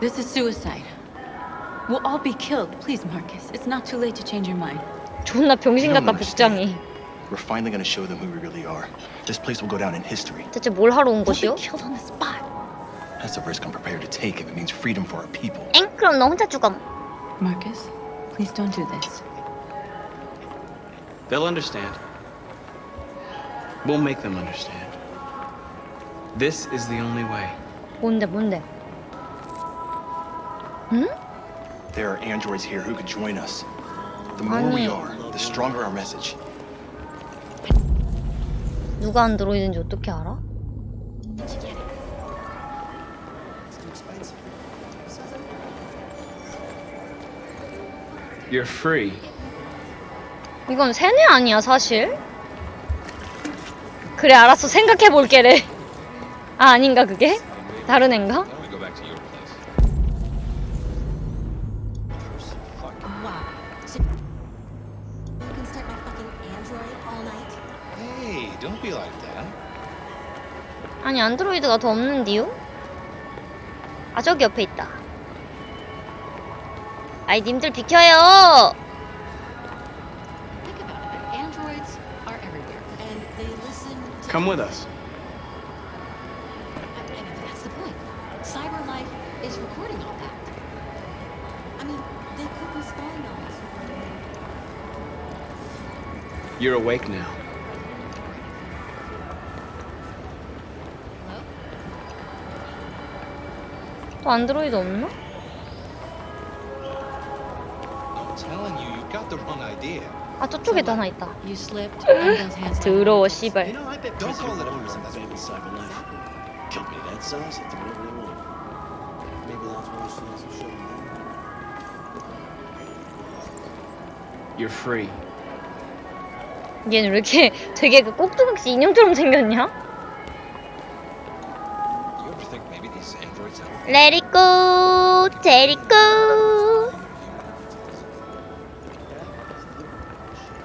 This is suicide. We'll all be killed. Please, Marcus. It's not too late to change your mind. 존나 병신 You don't 같다 understand. 복장이. We're finally gonna show them who we really are. This place will go down in history. 대체 뭘 하러 온 We'll be 것이요? killed on the spot. That's a risk I'm prepared to take if it means freedom for our people. 엥? 그럼 너 혼자 죽어. Marcus, please don't do this. They'll understand. We'll make them understand. This is the only way. 뭔데 뭔데? 응? There are androids here who could join us. The more we are, the stronger our message. 누가 안드로이드인지 어떻게 알아? You're free. 이건 세뇌 아니야 사실? 그래 알았어 생각해볼게래 아 아닌가 그게? 다른 앤가? Be like that. 아니 안드로이드가 더 없는디요? 아 저기 옆에 있다 아이 님들 비켜요 Think about it. Androids are everywhere, and they listen to. Come with us. I mean, that's the point. Cyber life is recording all that. I mean, they could be spying on us. You're awake now. 안드로이드 없나? I'm telling you, you've got the wrong idea. 아 저쪽에도 하나 있다 더러워 You 씨발. 얘는 왜 이렇게 되게 그 꼭두각시 인형처럼 생겼냐? It go.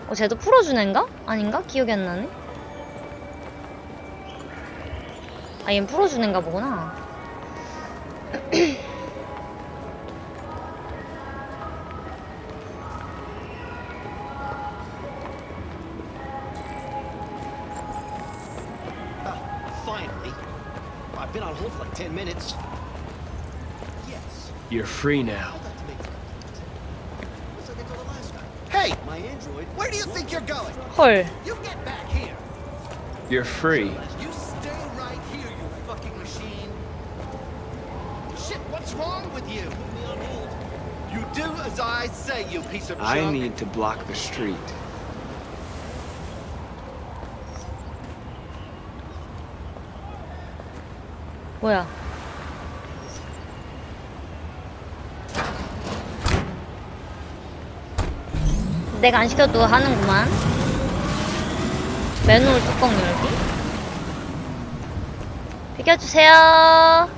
어, 쟤도 풀어준 앤가? 아닌가? 기억이 안 나네. 아, 얜 풀어준 앤가 보구나. You're free now. I'd like to make Looks like I told her last time. Hey! My android. Where do you think you're going? 헐. You get back here. You're free. You stay right here, you fucking machine. Shit, what's wrong with you? Put me on hold. You do as I say, you piece of I junk. need to block the street. 뭐 내가 안 시켜도 하는구만. 맨홀 뚜껑 열기. 비켜주세요.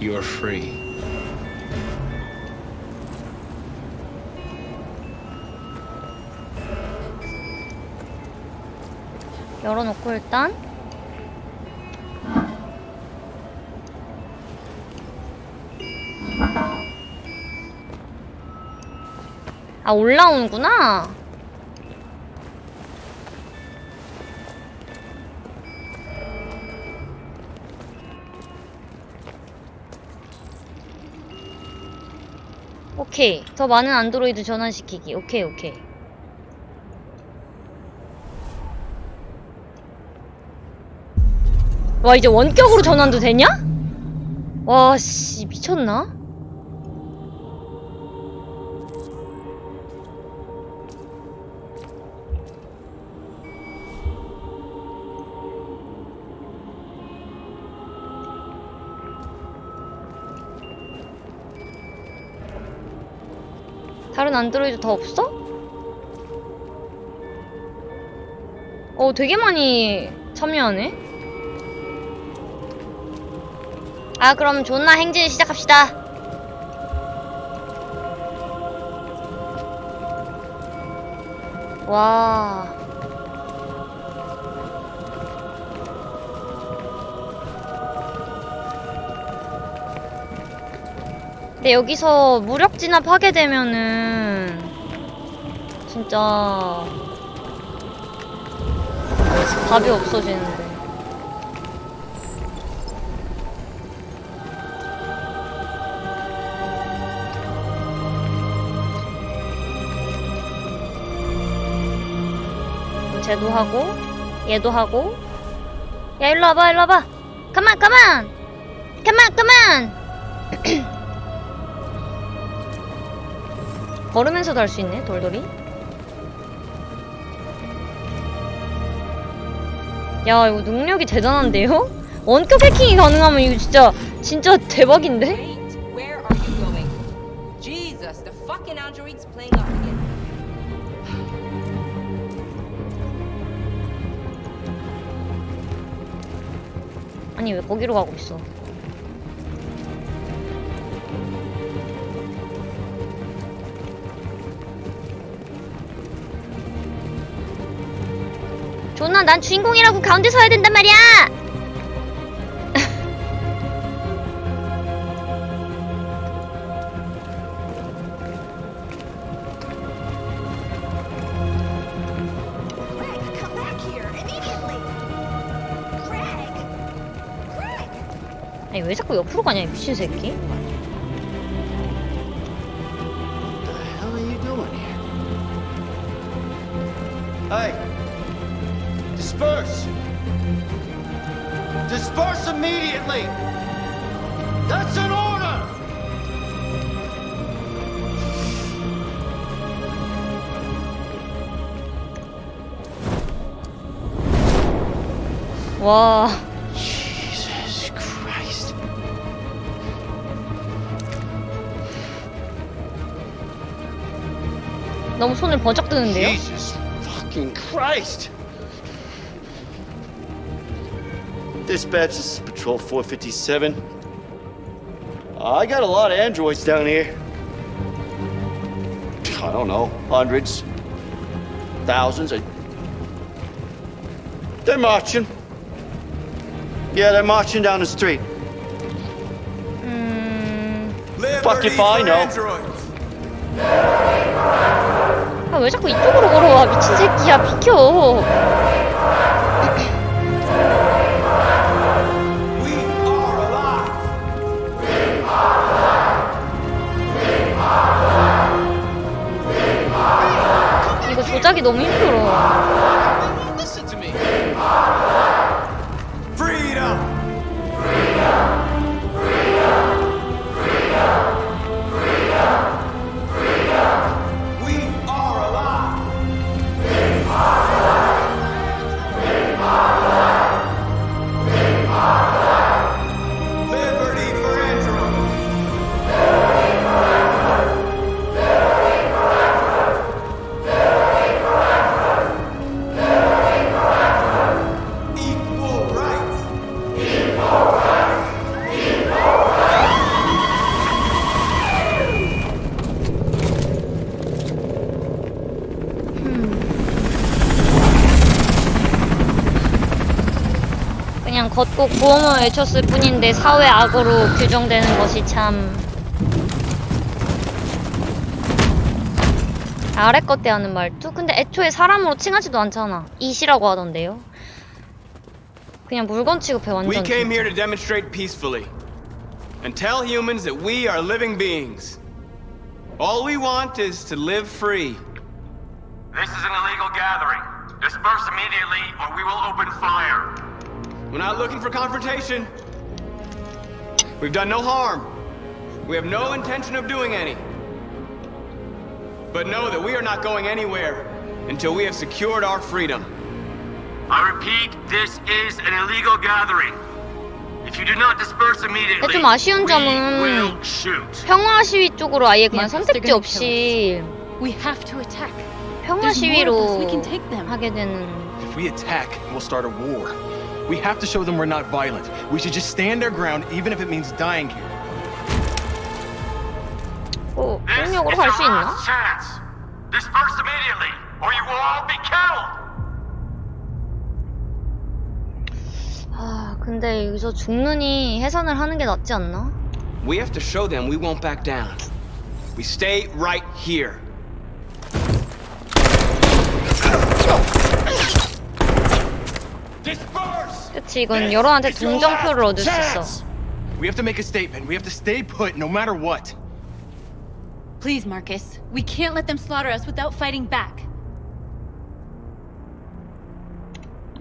You're free. 열어놓고 일단 아 올라오는구나 오케이 더 많은 안드로이드 전환시키기 오케이 오케이 와 이제 원격으로 전환도 되냐? 와씨 미쳤나? 안드로이드 더 없어? 어 되게 많이 참여하네 아 그럼 존나 행진 시작합시다 와. 근데 여기서 무력 진압하게 되면은 진짜 답이 없어지는데. 쟤도 하고 얘도 하고. 야 일로 와봐 일로 와봐. 가만 가만 가만 가만 걸으면서도 할 수 있네 돌돌이 야 이거 능력이 대단한데요? 원격 해킹이 가능하면 이거 진짜 진짜 대박인데? 아니 왜 거기로 가고 있어 난 주인공이라고 가운데 서야 된단 말이야 Greg, come back here immediately! Greg! Greg! 아니 왜 자꾸 옆으로 가냐 이 미친 새끼 What the hell are you doing here? Hey! Immediately! That's an order! 와 Jesus Christ. 너무 손을 버쩍 드는데요? Jesus fucking Christ! Dispatch, this is Patrol 457. Uh, I got a lot of androids down here. I don't know, hundreds, thousands. I... They're marching. Yeah, they're marching down the street. 음... Fuck if I know. 아, 왜 자꾸 이쪽으로 걸어와 미친 새끼야 비켜 너무 힘들어 구호만 외쳤을 뿐인데 사회 악으로 규정되는 것이 참 아래 것 대 하는 말투? 근데 애초에 사람으로 칭하지도 않잖아 이시라고 하던데요 그냥 물건 취급해 We 완전 came here to demonstrate peacefully and tell humans that we are living beings. All we want is to live free. looking for confrontation. We've done no harm. We have no intention of doing any. But know that we are not going anywhere until we have secured our freedom. I repeat, this is an illegal gathering. If you do not disperse immediately, 좀 아쉬운 we 점은 will shoot. 평화 시위 쪽으로 아예 그냥 Marcus, 선택지 they're gonna 없이 We have to attack. 평화 There's more of us. We 시위로 can take them. 하게 되는 If we attack, we'll start a war. We have to show them we're not violent. We should just stand our ground, even if it means dying here. 어, This is 폭력으로 our 갈 수 있나? last chance. Disperse immediately. or you will all be killed! 아, 근데 여기서 죽느니 해산을 하는 게 낫지 않나? We have to show them we won't back down. We stay right here. Disperse! 그치, 이건 여론한테 동정표를 얻을 수 있어. We have to make a statement. We have to stay put no matter what. Please, Marcus. We can't let them slaughter us without fighting back.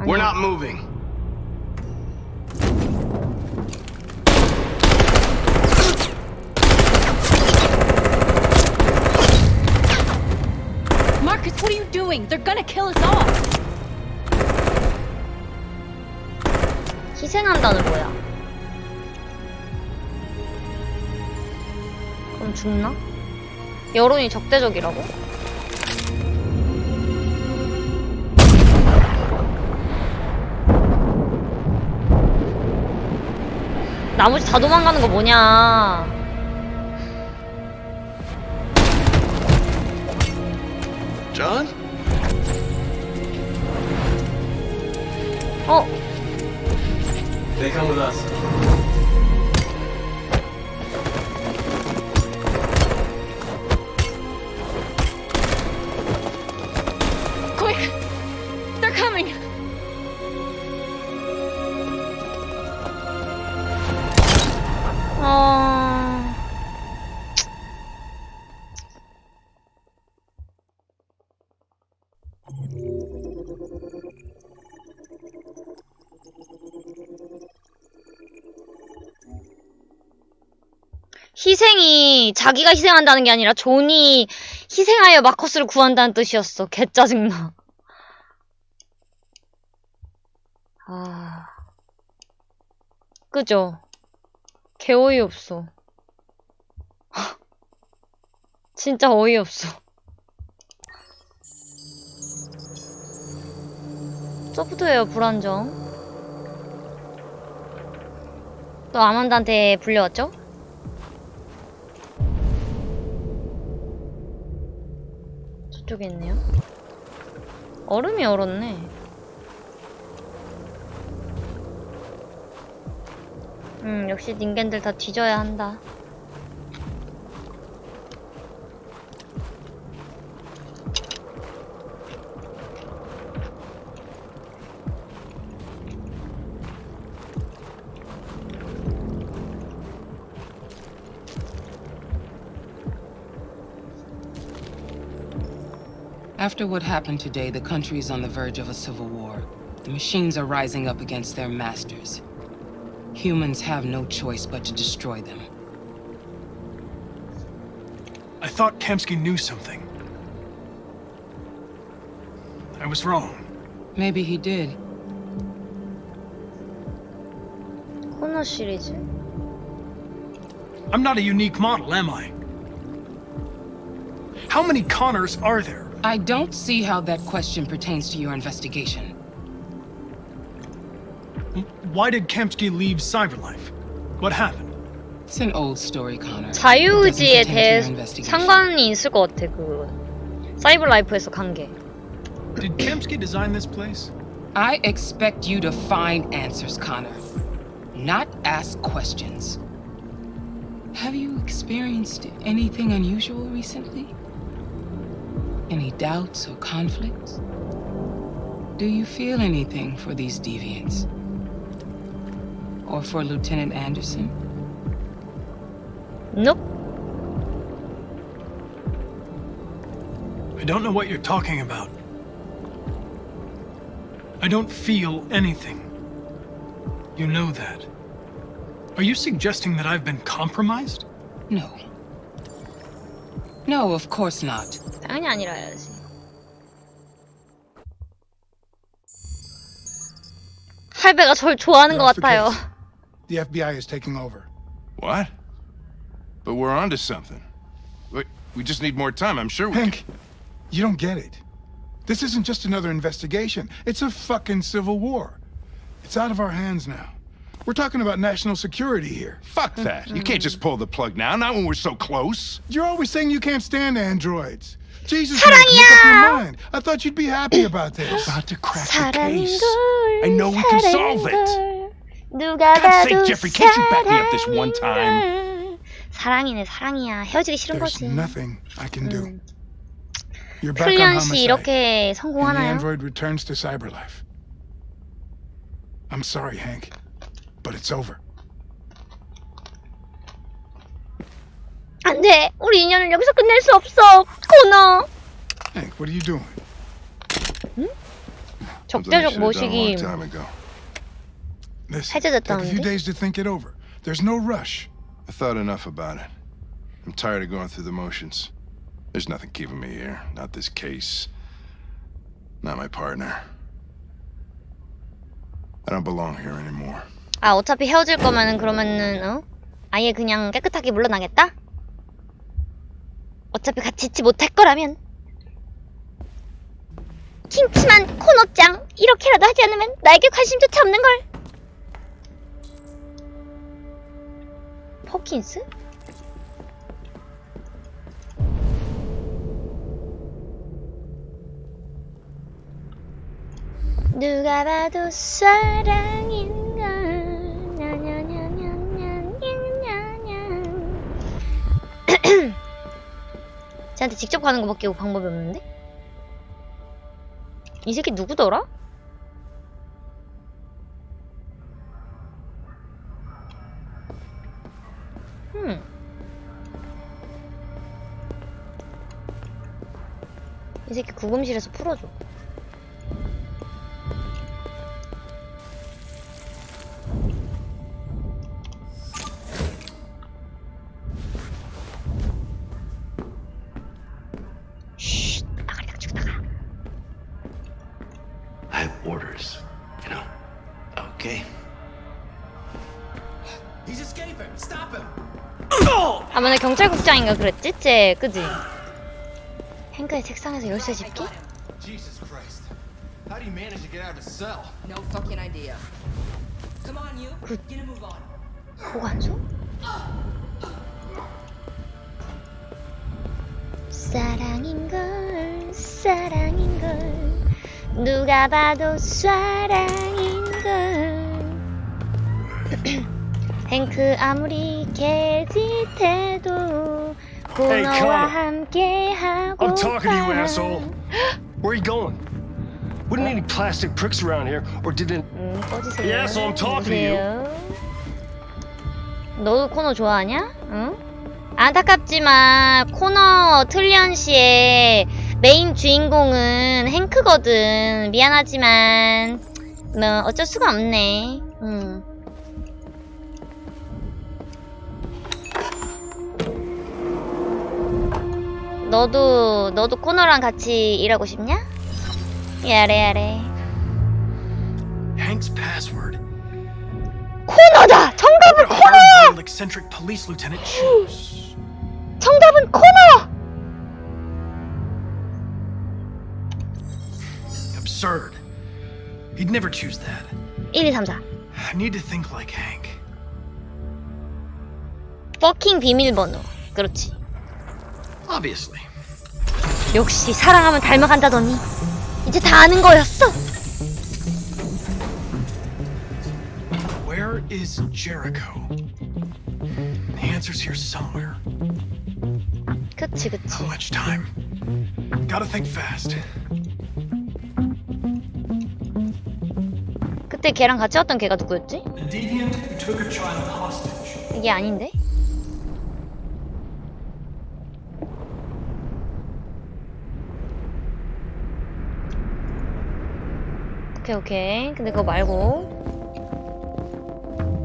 We're not moving. Marcus, what are you doing? They're gonna kill us all. 희생한다는 뭐야? 그럼 죽나? 여론이 적대적이라고? 나머지 다 도망가는 거 뭐냐? John? 어, They come with us. Quick! They're coming! 어... 희생이 자기가 희생한다는 게 아니라 존이 희생하여 마커스를 구한다는 뜻이었어. 개 짜증나. 아. 그죠? 개 어이없어. 진짜 어이없어. 소프트웨어 불안정. 또 아만다한테 불려왔죠? 저쪽에 있네요. 얼음이 얼었네. 음, 역시 닌겐들 다 뒤져야 한다. After what happened today, the country is on the verge of a civil war. The machines are rising up against their masters. Humans have no choice but to destroy them. I thought Kamsky knew something. I was wrong. Maybe he did. I'm not a unique model, am I? How many Connors are there? I don't see how that question pertains to your investigation. Why did Kemsky leave Cyberlife? What happened? It's an old story, Connor. 자유의지에 It doesn't pertain to 대해 your investigation. 상관이 있을 것 같아, 그 사이버 라이프에서 간 게. Did Kemsky design this place? I expect you to find answers, Connor. Not ask questions. Have you experienced anything unusual recently? Any doubts or conflicts? Do you feel anything for these deviants? Or for Lieutenant Anderson? Nope. I don't know what you're talking about. I don't feel anything. You know that. Are you suggesting that I've been compromised? No. No, of course not. 당연히 아니라야지. 할배가 절 좋아하는 것 You're off the 같아요. case. The FBI is taking over. What? But we're onto something. Wait, we just need more time. I'm sure we Hank, you don't get it. This isn't just another investigation. It's a fucking civil war. It's out of our hands now. We're talking about national security here. Fuck that. You can't just pull the plug now, not when we're so close. You're always saying you can't stand androids. Jesus, Nick, make up your mind. I thought you'd be happy about this. About to crack the 사랑인 case. 걸 I know we can solve it. 걸 누가 God's sake, 봐도 Jeffrey, can't you back me up this one time? 사랑인 걸. 사랑이네 사랑이야 헤어지기 싫은 There's 거지 nothing I can do. 음. You're back on 클리언 씨 homicide. 이렇게 and the 성공하나요? android returns to cyberlife. I'm sorry, Hank, but it's over. 안 돼 우리 인연을 여기서 끝낼 수 없어 코너 Hank, what are you doing? A long 모시기 take a few 해제됐다는데? days to think it over. There's no rush. I thought enough about it. I'm tired of going through the motions. There's nothing keeping me here. Not this case. Not my partner. I don't belong here anymore. 아 어차피 헤어질 거면은 그러면은 어? 아예 그냥 깨끗하게 물러나겠다? 어차피 같이 있지 못할 거라면. 킹치만 코너짱 이렇게라도 하지 않으면 나에게 관심조차 없는걸. 퍼킨스? 누가 봐도 사랑인걸 쟤한테 직접 가는 거밖에 방법이 없는데? 이 새끼 누구더라? 음. 이 새끼 구금실에서 풀어줘. 경찰국장인가 그랬지? 쟤, 그지? 행크의 책상에서 열쇠 집기? Jesus Christ. How do you manage to get out of the cell? No fucking idea. Come on, you. Good. Get a move on. 보관소? 사랑인걸, 사랑인걸. 누가 봐도 사랑인걸. 행크 아무리 개짓해도 Hey, 코너와 Connor. 함께 하고 I'm talking to you, asshole. Where are you going? We don't need any plastic pricks around here, or did it? 꺼지세요. Yeah, so I'm talking to you. 너도 코너 좋아하냐? 응? 안타깝지만 코너 틀리언 씨의 메인 주인공은 행크거든. 미안하지만 뭐 어쩔 수가 없네. 응. 너도 너도 코너랑 같이 일하고 싶냐? 야래 야래. Hank's password. 코너다! 정답은 코너! eccentric police lieutenant choose. 정답은 코너! Absurd. He'd never choose that. 1, 2, 3, 4. I need to think like Hank. 퍼킹 비밀번호. 그렇지. Obviously. 역시 사랑하면 닮아간다더니 이제 다 아는 거였어. Where is Jericho? The answer's here somewhere. 그치 그치. How much time? Gotta think fast. 그때 걔랑 같이 왔던 걔가 누구였지? 이게 아닌데? 오케이 오케이 근데 그거 말고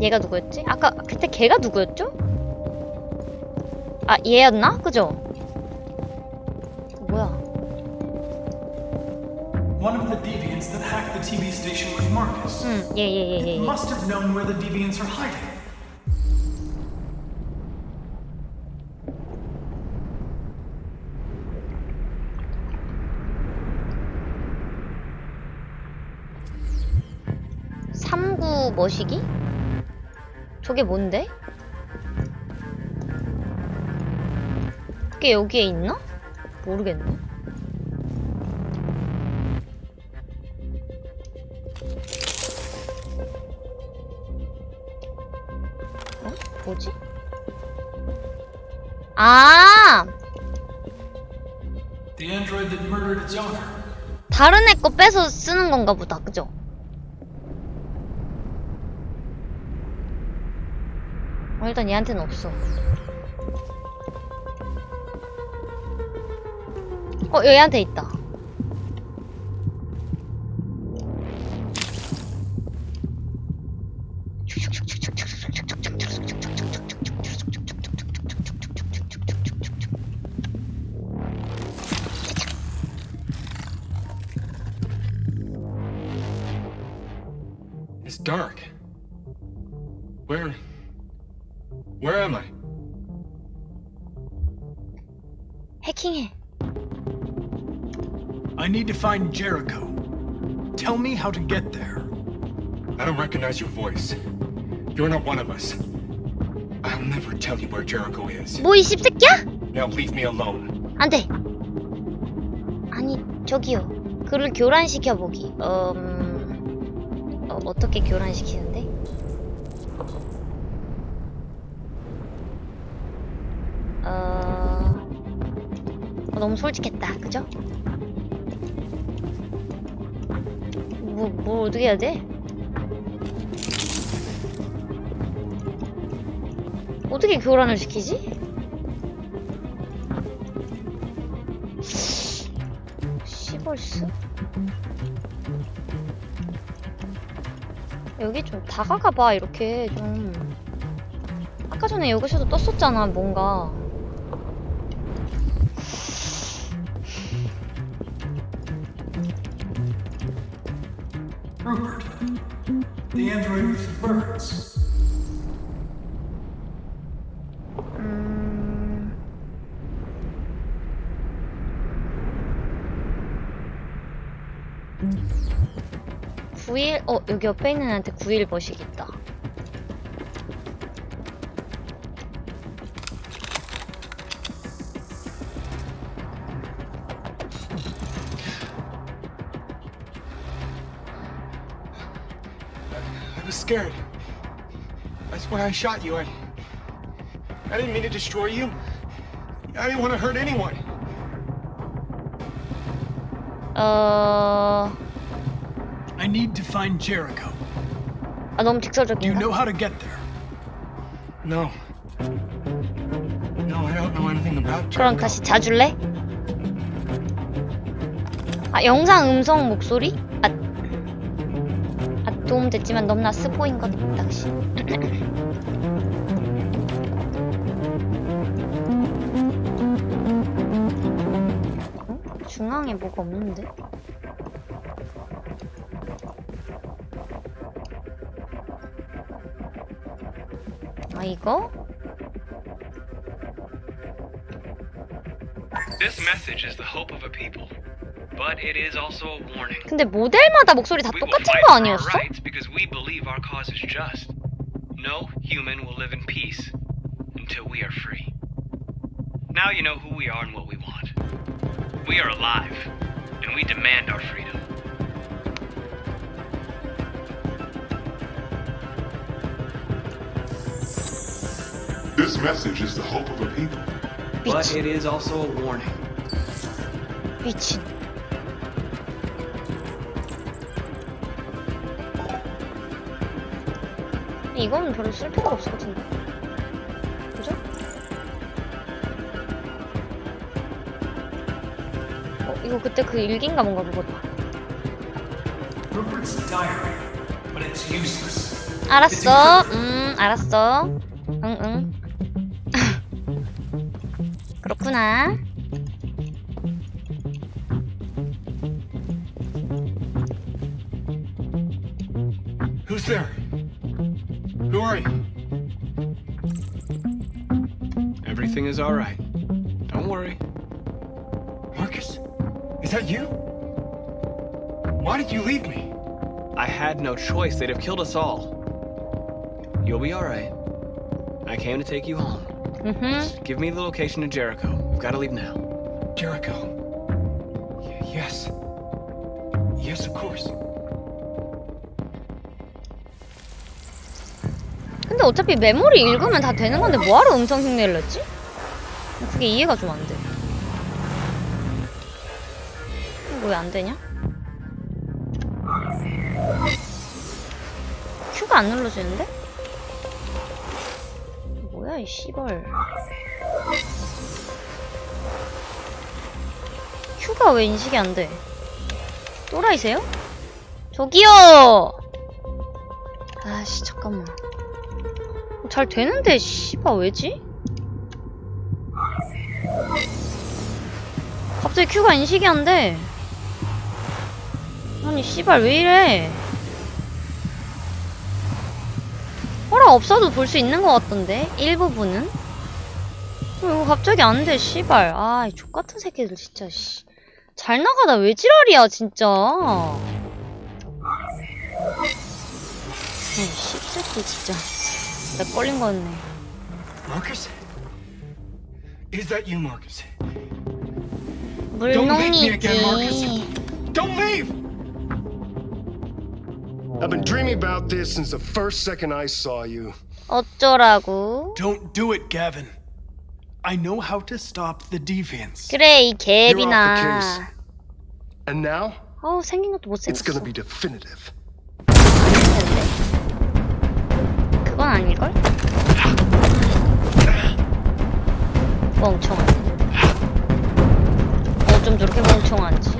얘가 누구였지? 아까 그때 걔가 누구였죠? 아 얘였나? 그죠? 뭐야 One of the deviants that hacked the TV station was Marcus. 응얘 얘얘얘얘 Must have known where the deviants are hiding. 머시기? 저게 뭔데? 그게 여기에 있나? 모르겠네. 어? 뭐지? 아! The android that murdered its owner. 다른 애 거 빼서 쓰는 건가 보다. 그죠? 어, 일단 얘한테는 없어. 어, 얘한테 있다. How to get there. I don't recognize your voice. You're not one of us. I'll never tell you where Jericho is. 뭐이 씹새끼야? Now leave me alone. 안 돼. 아니, 저기요. 그를 교란시켜 보기. 음... 어, 어떻게 교란시키는데? 어... 어, 너무 솔직했다. 그죠? 뭐, 뭐 어떻게 해야 돼? 어떻게 교란을 시키지? 시벌스? 여기 좀 다가가봐 이렇게 좀 아까 전에 여기서도 떴었잖아 뭔가 9일 어 여기 옆에 있는 애한테 9일 버식 있다 I was scared. That's why I shot you. I... I didn't mean to destroy you. I didn't want to hurt anyone. 어... I need to find Jericho. 아 너무 Do you 직설적인가? know how to get there? No. No, I don't know anything about 그럼 Jericho. 다시 자줄래? 아 영상 음성 목소리? 아, 아 도움 됐지만 너무나 스포인 것 당시 어? 중앙에 뭐가 없는데? warning. 근데 모델마다 목소리 다 We will 똑같은 fight 거 for our 아니었어? rights because we believe our cause is just. No human will live in peace until we are free. Now you know who we are and what we want. We are alive, and we demand our freedom. Message is the hope of a people. But it is also a warning. 미친. 이건 별로 쓸 필요가 없을 것 같은데. 그죠? 어, 이거 그때 그 일기인가 뭔가 그거다. Rupert's diary, but it's useless. 알았어. 음, 알았어. 그렇구나. Who's there? Who are you? Everything is all right. Don't worry. Marcus? Is that you? Why did you leave me? I had no choice. They'd have killed us all. You'll be all right. I came to take you home. Mhm. Just give me the location of Jericho. We've got to leave now. Jericho. Y- yes. Yes, of course. 근데 어차피 메모리 읽으면 다 되는 건데 뭐하러 음성 흉내를 냈지? 그게 이해가 좀 안 돼. 이거 왜 안 되냐? 큐가 안 눌러지는데? 뭐야 이 씨 발. 큐가 왜 인식이 안 돼? 또라이세요? 저기요! 아씨 잠깐만. 잘 되는데 씨발 왜지? 갑자기 큐가 인식이 안 돼. 아니 씨발 왜 이래? 허락 없어도 볼 수 있는 것 같던데 일부분은? 어, 이거 갑자기 안 돼 씨발. 아이 족같은 새끼들 진짜 씨. 잘 나가다 왜 지랄이야 진짜. 에이 씹새끼 진짜. 내 걸린 거였네. Marcus? Is that you, Marcus. 물농이지. Don't leave! I've been dreaming about this since the first second I saw you. 어쩌라고? Don't do it, Gavin. I know how to stop the deviants. 그래 이 개비나. And now, 어우 생긴 것도 it's gonna 못생겼어. be definitive. 그건 아닐걸? 멍청한. 어쩜 저렇게 멍청한지.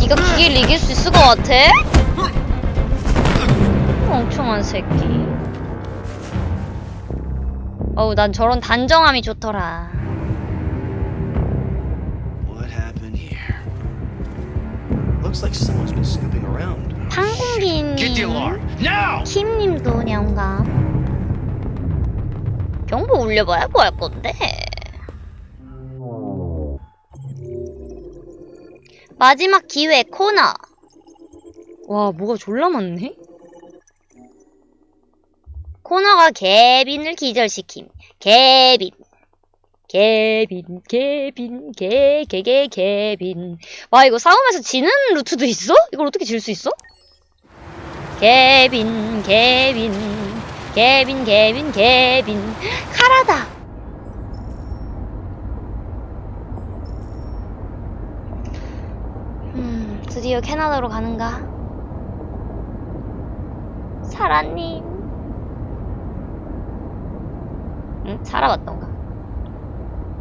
네가 기계를 이길 수 있을 것 같아? 멍청한 새끼. 어우 난 저런 단정함이 좋더라. What happened here? Looks like someone's been snooping around. 팡궁기님, Get the alarm now! 킴님도 냥감. 경보 울려봐야 뭐 할 건데? 마지막 기회 코너. 와 뭐가 졸라 많네? 코너가 개빈을 기절시킴. 개빈. 개빈, 개빈, 개, 개, 개, 개빈. 와, 이거 싸움에서 지는 루트도 있어? 이걸 어떻게 질 수 있어? 개빈, 개빈, 개빈, 개빈, 개빈. 카라다! 음, 드디어 캐나다로 가는가? 사라님. 응? 맞던가?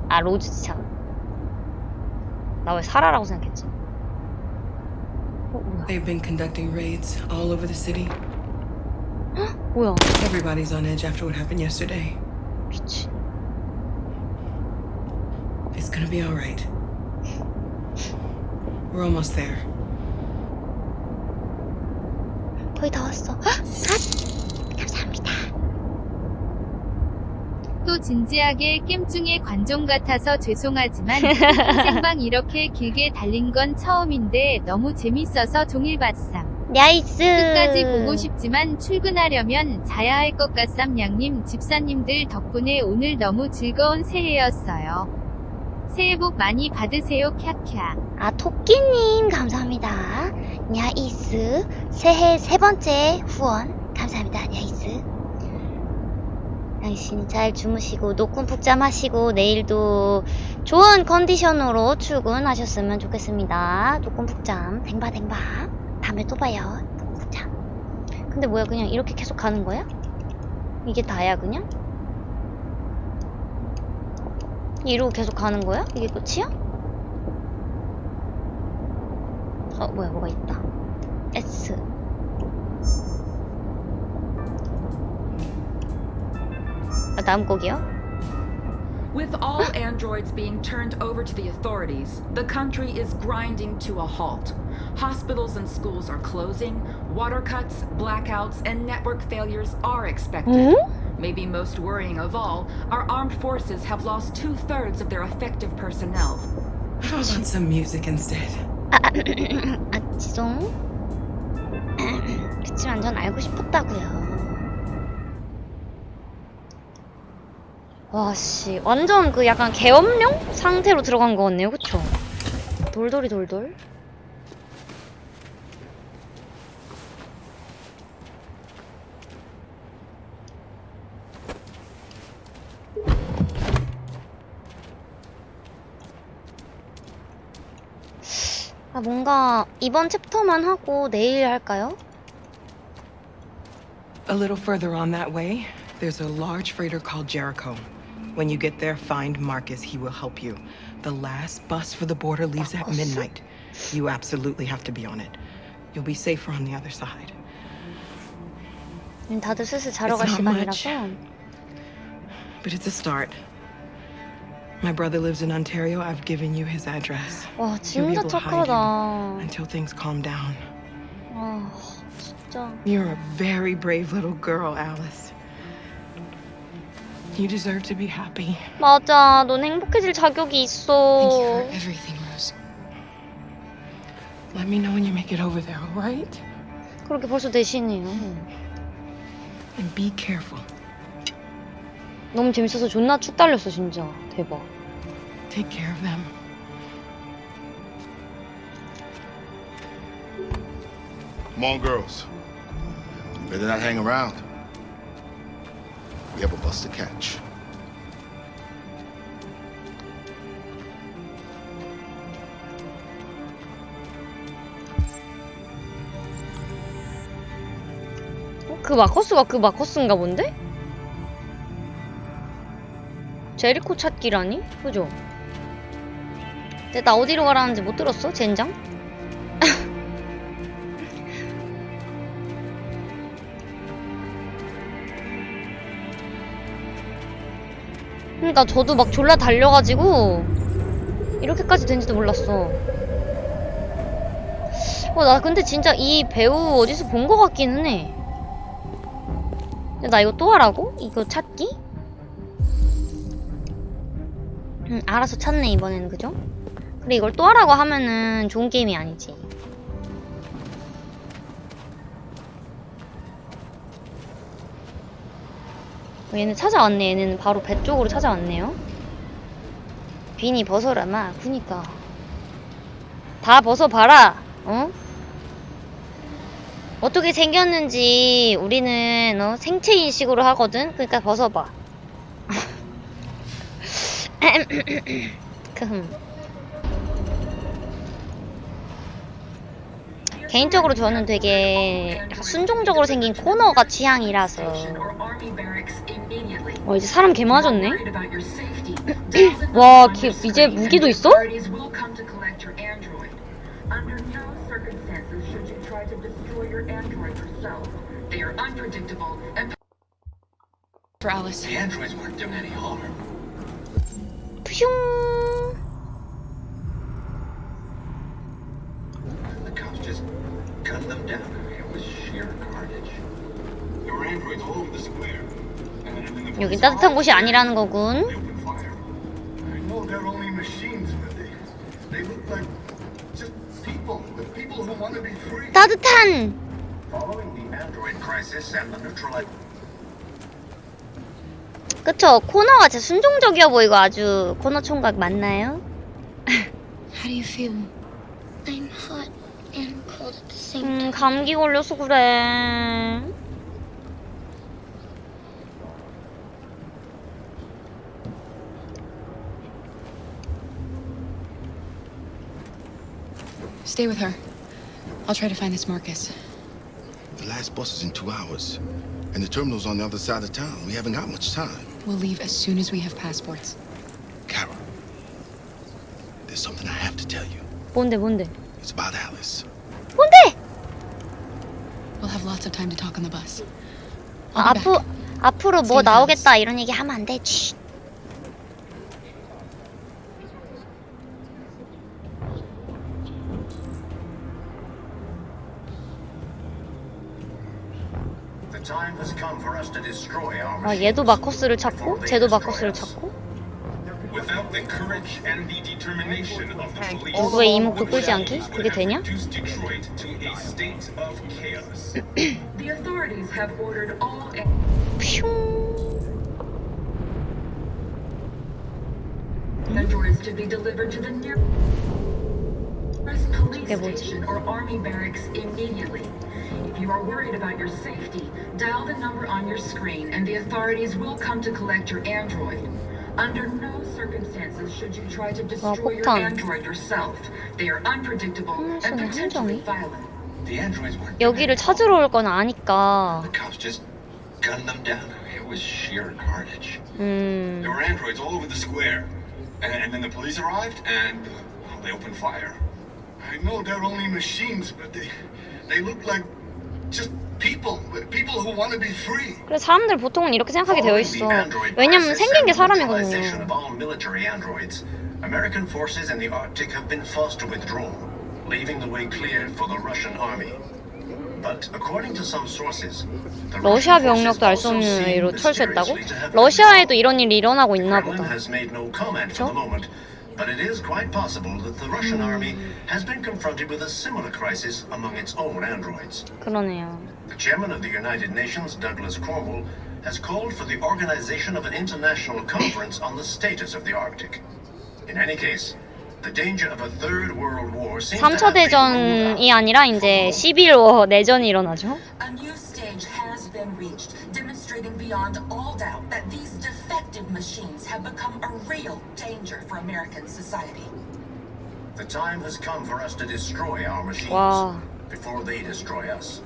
아, 로즈지 참. 나왜 사라라고 생각했지? They've been conducting raids all over the city. 뭐야? Everybody's on edge after what happened yesterday. 미친. It's gonna be alright. We're almost there. 거의 다 왔어. 헉! 아! 감사합니다. 또 진지하게 겜중의 관종 같아서 죄송하지만 생방 이렇게 길게 달린 건 처음인데 너무 재밌어서 종일 봤삼. Nice. 끝까지 보고 싶지만 출근하려면 자야 할 것 같삼 양님 집사님들 덕분에 오늘 너무 즐거운 새해였어요. 새해 복 많이 받으세요 캬캬. 아, 토끼님, 감사합니다. 냐이스. 새해 세 번째 후원. 감사합니다, 냐이스. 당신 잘 주무시고, 노군 푹잠 하시고, 내일도 좋은 컨디션으로 출근하셨으면 좋겠습니다. 노군 푹잠, 댕바댕바. 다음에 또 봐요. 푹잠. 근데 뭐야, 그냥 이렇게 계속 가는 거야? 이게 다야, 그냥? 이러고 계속 가는 거야? 이게 끝이야? 어 뭐야 뭐가 있다 S 다음 곡이요? With all androids being turned over to the authorities, the country is grinding to a halt. Hospitals and schools are closing, water cuts, blackouts, and network failures are expected. Maybe most worrying of all, our armed forces have lost two thirds of their effective personnel. How about some music instead? 아, 아 지송 그치만 전 알고 싶었다고요 와씨 완전 그 약간 계엄령 상태로 들어간 것 같네요 그쵸? 돌돌이 돌돌 아 뭔가 이번 챕터만 하고 내일 할까요? A little further on that way, there's a large freighter called Jericho. When you get there, find Marcus. He will help you. The last bus for the border leaves at midnight. You absolutely have to be on it. You'll be safer on the other side. 음, 다들 슬슬 자러 갈 It's not much. 시간이라서 But it's a start. My brother lives in Ontario. I've given you his address. 와 He'll be 진짜 able to hide you 착하다 until things calm down. 아 진짜 You're a very brave little girl, Alice. You deserve to be happy. 맞아 넌 행복해질 자격이 있어 Thank you for everything, Rose. Let me know when you make it over there, all right? 그렇게 벌써 대신해요 And be careful. 너무 재밌어서 존나 쭉 달렸어 진짜 대박 Take care of them. Come on, girls. Better not hang around. We have a bus to catch. 어? 그 마커스가 그 마커스인가 본데? 제리코 찾기라니? 그죠? 근데 나 어디로 가라는지 못 들었어? 젠장? 그러니까 저도 막 졸라 달려가지고 이렇게까지 된지도 몰랐어. 어, 나 근데 진짜 이 배우 어디서 본 것 같기는 해. 근데 나 이거 또 하라고? 이거 찾기? 응, 알아서 찾네, 이번에는, 그죠? 근데 이걸 또 하라고 하면은 좋은 게임이 아니지. 얘는 찾아왔네. 얘는 바로 배 쪽으로 찾아왔네요. 비니 벗어라, 마. 그니까. 다 벗어봐라. 어? 어떻게 생겼는지 우리는 어, 생체 인식으로 하거든. 그러니까 벗어봐. 금. 개인적으로 저는 되게 순종적으로 생긴 코너가 취향이라서. 어 이제 사람 개 많아졌네? 와 걔, 이제 무기도 있어? No and. The cops just gunned them down. It was sheer carnage. There were androids all over the square. 여긴 따뜻한 곳이 아니라는 거군 I know they're only machines, but they, they look like just people. The people who want to be free. 따뜻한 Following the android crisis and the neutral 그쵸 코너가 진짜 순종적이어 보이고 아주 코너 총각 맞나요? How do you feel? I'm hot and cold at the same time. 음 감기 걸려서 그래 Stay with her. I'll try to find this Marcus. The last bus is in two hours. And the terminal's on the other side of town. We haven't got much time. We'll leave as soon as we have passports. Kara, there's something I have to tell you. 뭔데 뭔데 It's about Alice. 뭔데? We'll have lots of time to talk on the bus. 아, 앞으, 앞으로 뭐 나오겠다 이런 얘기 하면 안 돼. 쉿. The time has come for us to destroy our 아, 얘도 마커스를 찾고 쟤도 마커스를 찾고 누구의 이목도 끌지 않기? 그게 되냐? reduce Detroit to a state of chaos. the authorities have ordered all 퓨 androids to be delivered to the nearest police 저게 뭐지? station or army barracks immediately. If you are worried about your safety, dial the number on your screen and the authorities will come to collect your android. Under no circumstances should you try to destroy your 폭탄. android yourself. They are unpredictable and 손에 potentially 함정이? violent. The androids were 여기를 찾으러 올 건 아니까. cops just gunned them down. It was sheer carnage. 음. There were androids all over the square. And, and then the police arrived and uh, well, they opened fire. I know they're only machines, but they they look like just 그래서 사람들 보통은 이렇게 생각하게 되어 있어. 왜냐면 생긴 게 사람이거든요. of all military androids, American forces in the Arctic have been forced to withdraw, leaving the way clear for the Russian army. But according to some sources, the 러시아 병력도 알 수 없는 이유로 철수했다고? 러시아에도 이런 일이 일어나고 있나 보다. no comment for the moment, but it is quite possible that the Russian army has been confronted with a similar crisis among its own androids. 그러네요. The chairman of the United Nations, Douglas Cornwall, has called for the organization of an international conference on the status of the Arctic. In any case, the danger of a third world war seems to 3차 have been ruled out. 대전이 아니라 이제 11워 내전이 일어나죠. A new stage has been reached, demonstrating beyond all doubt that these defective machines have become a real danger for American society. The time has come for us to destroy our machines 와. before they destroy us.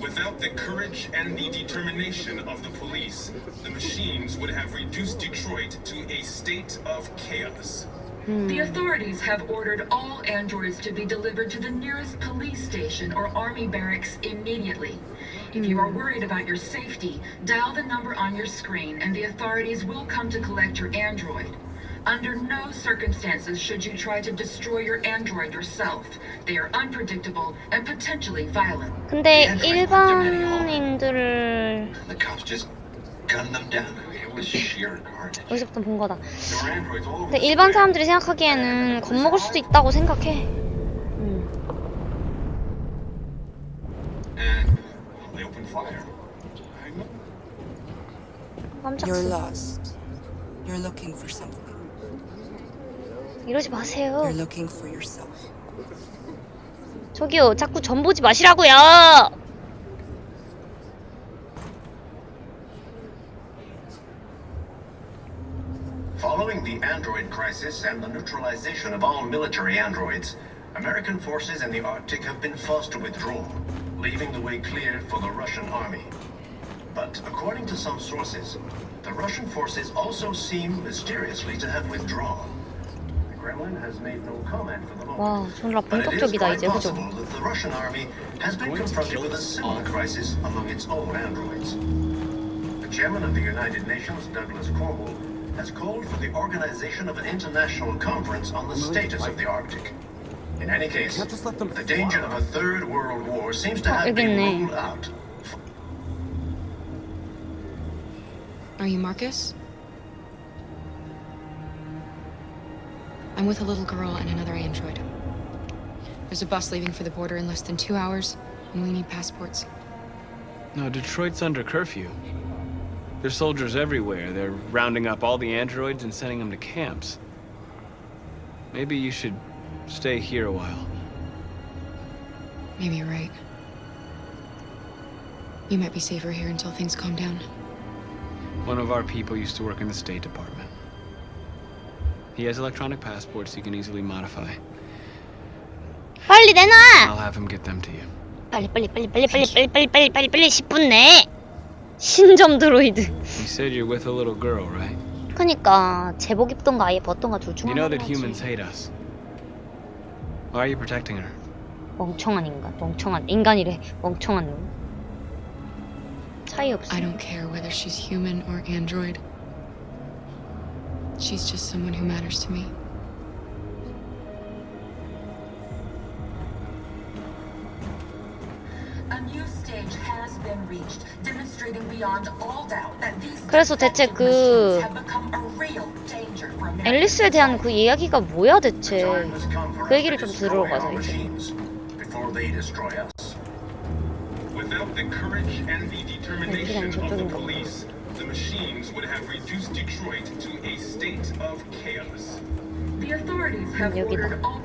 Without the courage and the determination of the police, the machines would have reduced Detroit to a state of chaos. Hmm. The authorities have ordered all androids to be delivered to the nearest police station or army barracks immediately. If you are worried about your safety, dial the number on your screen and the authorities will come to collect your android. Under no circumstances should you try to destroy your android yourself. They are unpredictable and potentially violent. 근데 일반인들을 The cops just gunned them down. It was sheer carnage. 여기서부터 본 거다. There were androids all over 근데 the 일반 square. 사람들이 생각하기에는 겁먹을 수도 있다고 생각해. And they opened fire. 깜짝 You're 놀랐어. lost. You're looking for something. 이러지 마세요. You're looking for yourself. 저기요, 자꾸 전 보지 마시라고요. Following the android crisis and the neutralization of all military androids, American forces in the Arctic have been forced to withdraw, leaving the way clear for the Russian army. But according to some sources, the Russian forces also seem mysteriously to have withdrawn. The Kremlin has made no comment for the moment. 와, 존나 But it is 본격적이다 quite 이제, 그죠? possible that the Russian army has been confronted with a similar crisis among its own androids. The chairman of the United Nations, Douglas Cornwall, has called for the organization of an international conference on the status of the Arctic. In any case, the danger of a third world war seems to have been ruled out. Are you Marcus? I'm with a little girl and another android. There's a bus leaving for the border in less than two hours, and we need passports. No, Detroit's under curfew. There's soldiers everywhere. They're rounding up all the androids and sending them to camps. Maybe you should stay here a while. Maybe you're right. You might be safer here until things calm down. One of our people used to work in the State Department. He has electronic passports he can easily modify. 빨리 내놔. I'll have him get them to you. 빨리 빨리 빨리 빨리 빨리 빨리 빨리 빨리 빨리 빨리 10분 내. 신점 드로이드. You said you're with a little girl, right? 그니까 제복 입던가 아예 벗던가 둘 중 You know 하나를 that 하지. humans hate us. Why are you protecting her? 멍청한 인간, 멍청한 인간이래. 멍청한 놈. 차이 없어. I don't care whether she's human or android. She's just someone who matters to me. A new stage has been reached, demonstrating beyond all doubt that these 그래서 대체 그 앨리스에 대한 그 이야기가 뭐야 대체? 그 얘기를 좀 들으러 가자 이제. machines before they destroy us. Without the courage and the determination of the police, the machines would have reduced Detroit to a state of chaos. The authorities have ordered all.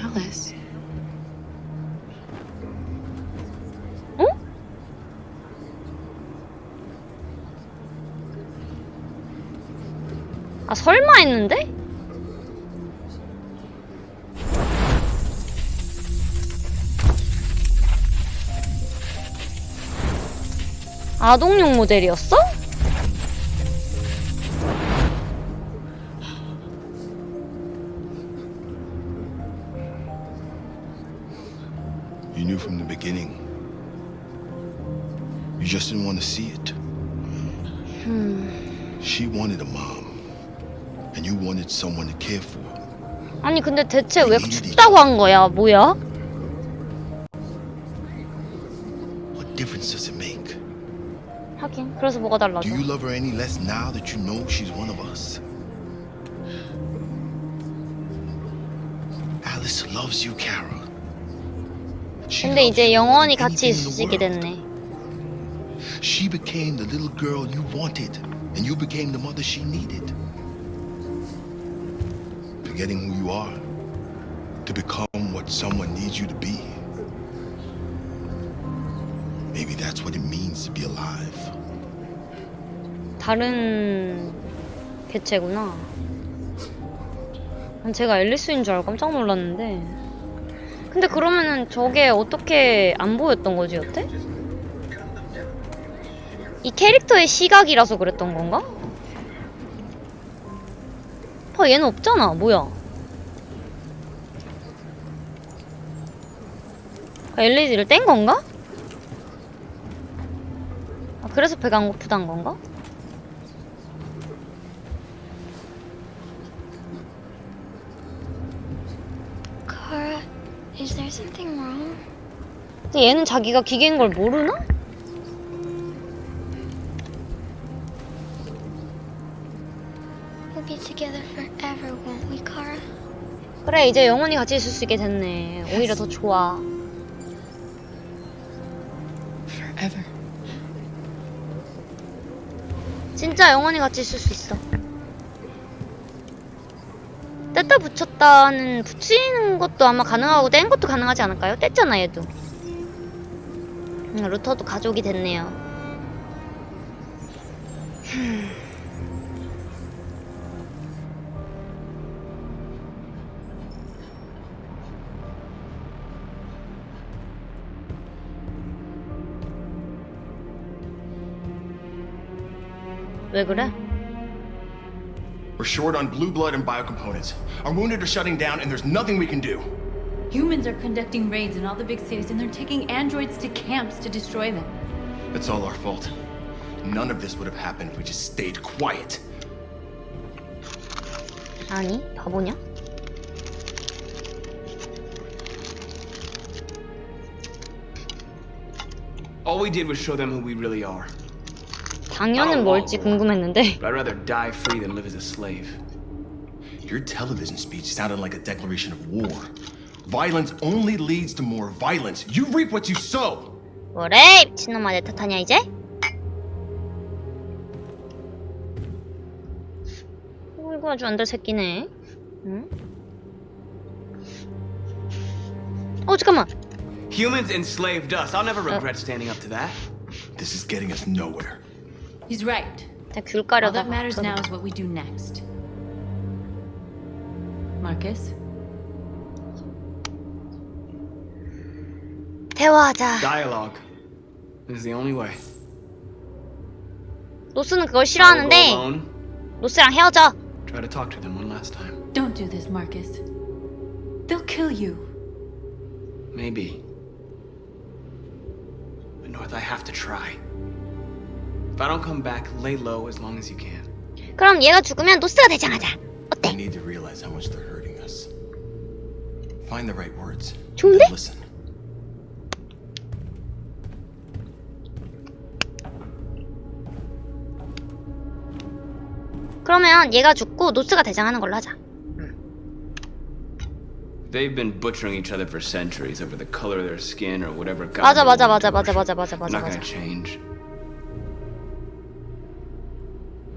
Alice. 아 설마 했는데? 아동용 모델이었어? You knew from the beginning. You just didn't want to see it. 음. She wanted a mom, and you wanted someone to care for. 아니 근데 대체 왜 춥다고 한 거야? 뭐야? What difference does it make? 하긴 그래서 뭐가 달라져? Do you love her any less now that you know she's one of us? Alice loves you, Kara. She 근데 loves 이제 you more 영원히 than 같이 anything 있을 in 수 the 있게 world. 됐네. She became the little girl you wanted, and you became the mother she needed. Forgetting who you are to become what someone needs you to be. Maybe that's what it means to be alive. 다른 개체구나. 난 제가 앨리스인 줄 알고 깜짝 놀랐는데. 근데 그러면은 저게 어떻게 안 보였던 거지 여태? 이 캐릭터의 시각이라서 그랬던 건가? 아 얘는 없잖아 뭐야 아, LED를 뗀 건가? 아 그래서 배가 안 고프단 건가? Kara, is there something wrong? 근데 얘는 자기가 기계인 걸 모르나? 그래 이제 영원히 같이 있을 수 있게 됐네. 오히려 더 좋아. 진짜 영원히 같이 있을 수 있어. 뗐다 붙였다는 붙이는 것도 아마 가능하고 뗀 것도 가능하지 않을까요? 뗐잖아 얘도. 음, 루터도 가족이 됐네요 흠. 왜 그래? We're short on blue blood and biocomponents. Our wounded are shutting down, and there's nothing we can do. Humans are conducting raids in all the big cities and they're taking androids to camps to destroy them. It's all our fault. None of this would have happened if we just stayed quiet. 아니 바보냐? All we did was show them who we really are. 당연은 뭘지 궁금했는데 I'd rather die free than live as a slave. Your television speech sounded like a declaration of war. Violence only leads to more violence. You reap what you sow. 뭐래 미친놈아 내 탓하냐 이제? 어, 이거 아주 안될 새끼네 응? 어 잠깐만 Humans enslaved us. I'll never regret standing up to that. This is getting us nowhere. He's right. 귤 All 까려다 that matters now is what we do next. Marcus? 대화하자 Dialogue is the only way. 노스는 그걸 I'll go 싫어하는데 alone. 노스랑 헤어져 Try to talk to them one last time. Don't do this, Marcus. They'll kill you. Maybe. But North, I have to try. If I don't come back, lay low as long as you can. 그럼 얘가 죽으면 노스가 대장하자 They need to realize how much they're hurting us. Find the right words. 좋은데? Listen. 그러면 얘가 죽고 노스가 대장하는 걸로 하자 They've been butchering each other for centuries over the color of their skin or whatever god 맞아 맞아 맞아 to 맞아. 맞아 맞아 맞아 Not 맞아. gonna change.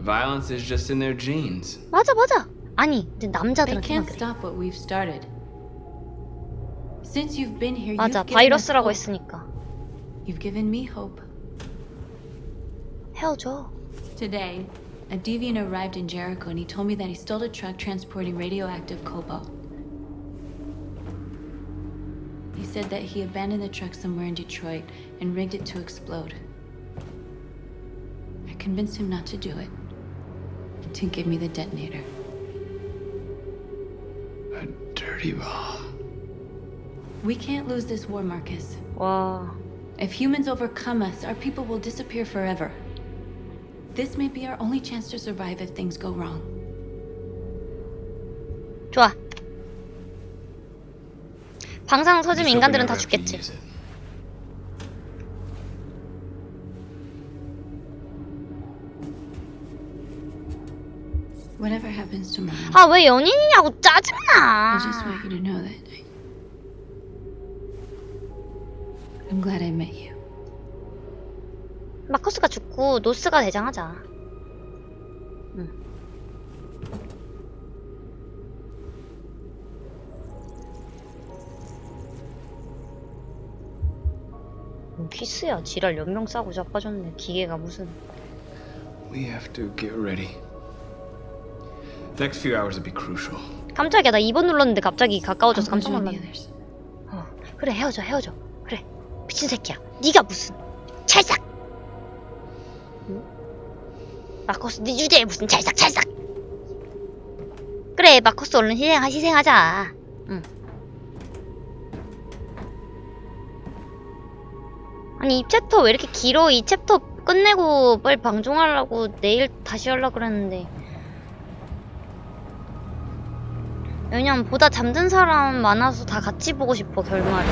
Violence is just in their genes. 맞아 맞아. 아니 근데 They 남자들한테 can't 그래. stop what we've started. Since you've been here, 맞아 you've given us 바이러스라고 hope. 했으니까 You've given me hope. 헤어져. Today, a deviant arrived in Jericho and he told me that he stole a truck transporting radioactive cobalt. He said that he abandoned the truck somewhere in Detroit and rigged it to explode. I convinced him not to do it, to give me the detonator. Dirty bomb. We can't lose this war, Marcus. 와. If humans overcome us, our people will disappear forever. This may be our only chance to survive if things go wrong. 좋아. 방사능 터지면 Just hope we 인간들은 다 never have to 죽겠지. Whatever happens tomorrow, 아 왜 연인이냐고 I 짜증나. just want you to know that I, I'm glad I met you. 마커스가 죽고 노스가 대장하자. 응. 뭔 키스야 지랄 연명 싸고 자빠졌네 기계가 무슨 We have to get ready. Next few hours will be crucial. 깜짝이야. 나 2번 눌렀는데 갑자기 가까워져서 깜짝 놀랐네. 어, 그래 헤어져 헤어져. 그래. 미친 새끼야. 네가 무슨 찰싹. 응? 마커스 네 주제에 무슨 찰싹 찰싹. 그래 마커스 얼른 희생하, 희생하자. 응. 아니 이 챕터 왜 이렇게 길어? 이 챕터 끝내고 빨리 방종하려고 내일 다시 하려고 그랬는데 왜냐면 보다 잠든 사람 많아서 다 같이 보고 싶어 결말을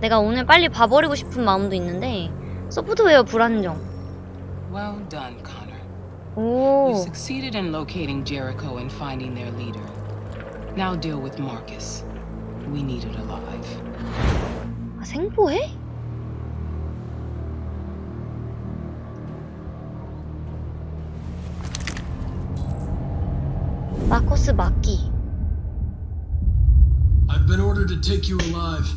내가 오늘 빨리 봐버리고 싶은 마음도 있는데 소프트웨어 불안정 Well done, Connor. 오 You succeeded in locating Jericho and finding their leader. Now deal with Marcus. We need it alive. 아, 생보해? 마코스 막기 I've been ordered to take you alive.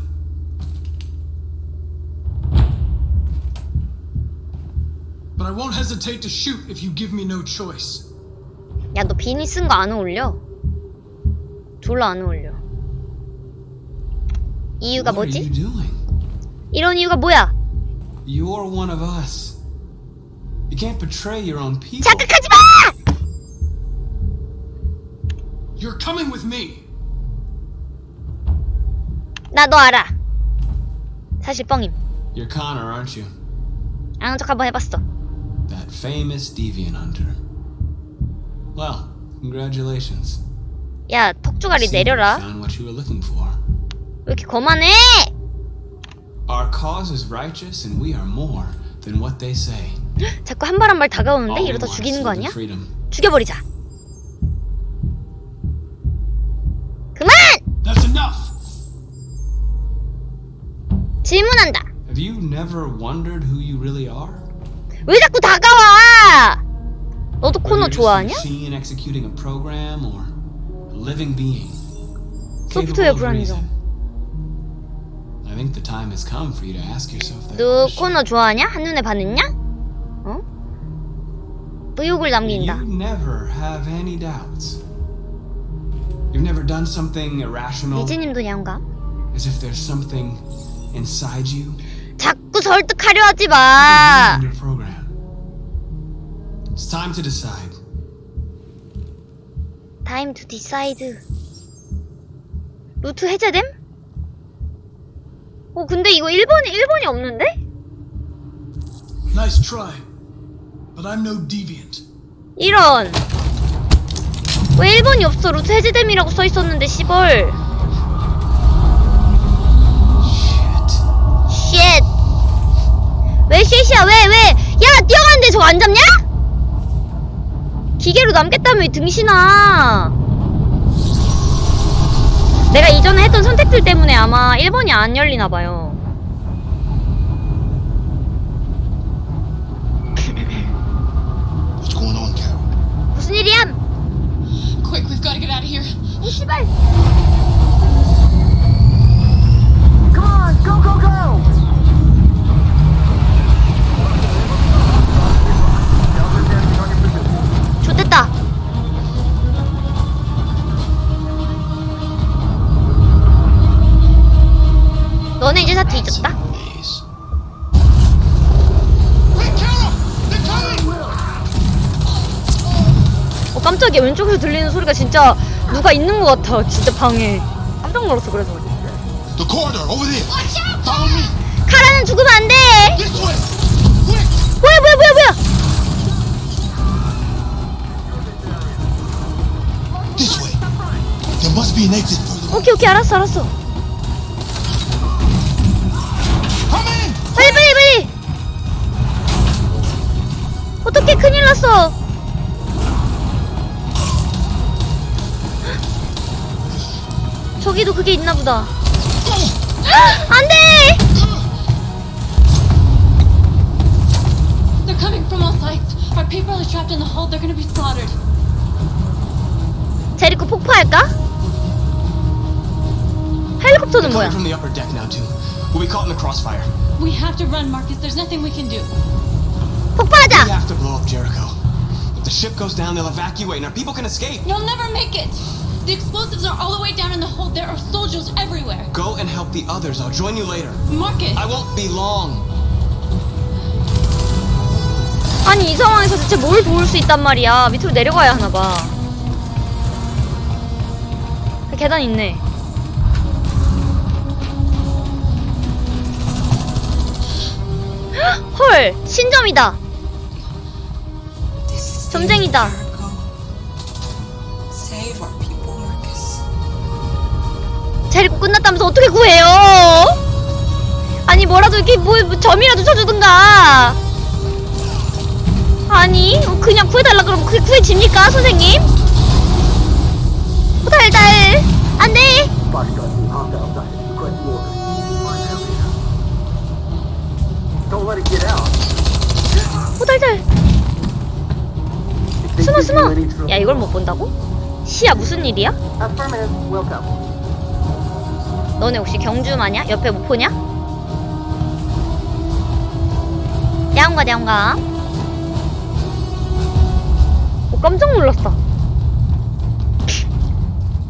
But I won't hesitate to shoot if you give me no choice. 야 너 비니 쓴 거 안 어울려 졸라 안 어울려 이유가 What 뭐지? are you doing? 이런 이유가 뭐야? You're one of us. You can't betray your own people. 자극하지 마! You're coming with me. 나 너 알아 사실 뻥임 You're Connor, aren't you? 아는 척 한번 해봤어 That famous deviant hunter. Well, congratulations. 야 턱주가리 내려라 Found what you were looking for. 왜 이렇게 거만해? Our cause is righteous, and we are more than what they say. 자꾸 한 발 한 발 다가오는데 이러다 죽이는 거 아니야? 죽여버리자 never wondered who you really are? 왜 자꾸 다가와 너도 Whether 코너 you're just a 좋아하냐? machine executing a program or a living being. 소프트웨어 capable of reason. 불안정 I think the time has come for you to ask yourself that 너 question. 코너 좋아하냐? 한눈에 반했냐? 어? 의욕을 남긴다 You never have any doubts. You've never done something irrational, 리즈님도 양가 as if there's something inside you 자꾸 설득하려 하지 마. It's time to decide. Time to decide 루트 해제됨? 어 근데 이거 1번이 1번이 없는데? Nice try. But I'm no deviant. 이런 왜 1번이 없어 루트 해제됨이라고 써 있었는데 시벌 쉣. 왜 쉣이야 왜 왜? 야 뛰어가는데 저거 안 잡냐? 기계로 남겠다며 이 등신아 내가 이전에 했던 선택들 때문에 아마 1번이 안 열리나 봐요. What's going on, Carol? 무슨 일이야? Quick, we've got to get out of here. 이 씨발. 너네 이제 다 뒤졌다. 어 깜짝이야. 왼쪽에서 들리는 소리가 진짜 누가 있는 것 같아. 진짜 방에. 깜짝 놀랐어 그래서 The corridor, over there. Follow me. 카라는 죽으면 안 돼 This way. 뭐야 뭐야 뭐야 뭐야 This way. There must be an exit. 오케이 오케이 알았어 알았어 빨리 빨리 빨리 어떻게 큰일 났어 저기도 그게 있나 보다 안돼 They're coming from all sides. Our people are trapped in the hold. They're gonna be slaughtered. 제리코 폭파할까? 헬리콥터는 뭐야? From the upper deck now too. We'll be caught in the crossfire. We have to run, Marcus. There's nothing we can do. 폭파하자! We have to blow up Jericho. If the ship goes down, they'll evacuate, and our people can escape. You'll never make it. The explosives are all the way down in the hold. There are soldiers everywhere. Go and help the others. I'll join you later. Marcus. I won't be long. 아니 이 상황에서 대체 뭘 도울 수 있단 말이야 밑으로 내려가야 하나 봐 그 계단 있네 헐 신점이다 점쟁이다 제리코 끝났다면서 어떻게 구해요 아니 뭐라도 이렇게 뭐, 뭐 점이라도 쳐주든가 아니 그냥 구해달라 그러면 그게 구해집니까 선생님? 호달달 안돼. 호달달 숨어 숨어 야 이걸 못 본다고? 시야 무슨 일이야? 너네 혹시 경주 마냐? 옆에 못 보냐? 야옹가 야옹가. 오 깜짝 놀랐어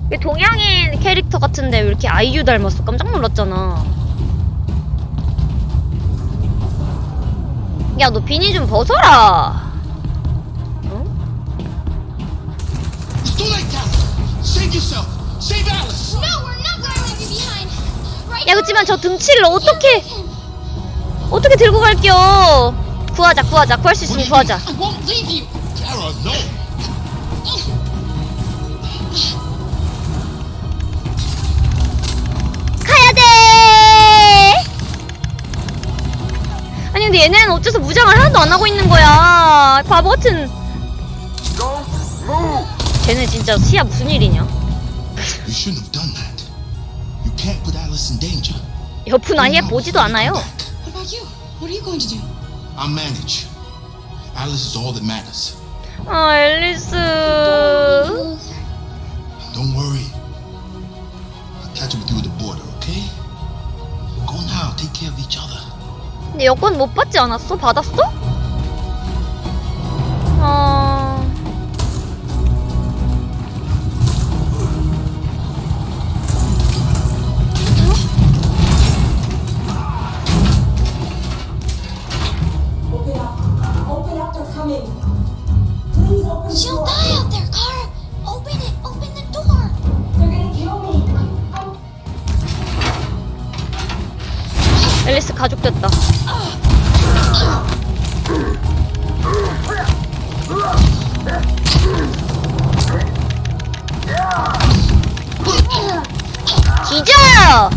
왜 동양인 캐릭터 같은데 왜 이렇게 아이유 닮았어? 깜짝 놀랐잖아. 야 너 비니 좀 벗어라. No, 야 그치만 저 등치를 어떻게 어떻게 들고 갈겨 구하자 구하자 구할 수 있으면 구하자 I won't leave you. Carol, no. 가야 돼. 아니 근데 얘네는 어째서 무장을 하나도 안 하고 있는 거야? 바보 같은. 쟤네 진짜 시야 무슨 일이냐? 옆은 아예 보지도 않아요. What about you? What are you going to do? I'll manage. Alice is all that matters. 아 앨리스. Don't worry. I'll catch up with you at the border, okay? Go now. Take care of each other. 근데 여권 못 받지 않았어? 받았어? 어. 앨리스 가족 됐다. 기자!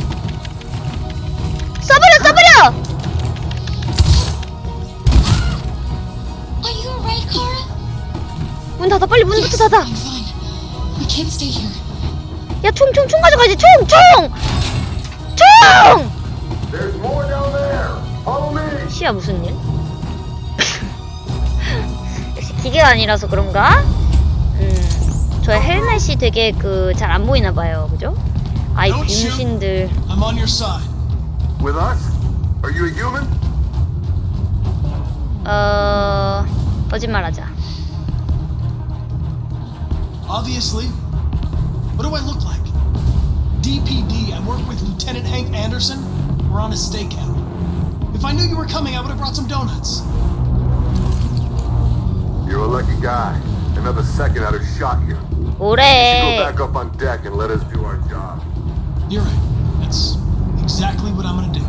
써버려 써버려! 문 닫아 빨리 문부터 닫아. 야 총 총 총 가져가야지 총 총! 총! 시야 무슨 일? 역시 기계가 아니라서 그런가? 음, 저의 헬멧이 되게 그 잘 안 보이나 봐요, 그죠? 아이. 병신들. I'm on your side. With us? Are you a human? 어 거짓말하자. Obviously. What do I look like? DPD, I work with Lieutenant Hank Anderson. We're on a stakeout. If I knew you were coming, I would have brought some donuts. You're a lucky guy. Another second I'd have shot you. Go 뭐래? back up on deck and let us do our job. You're right. That's exactly what I'm gonna do.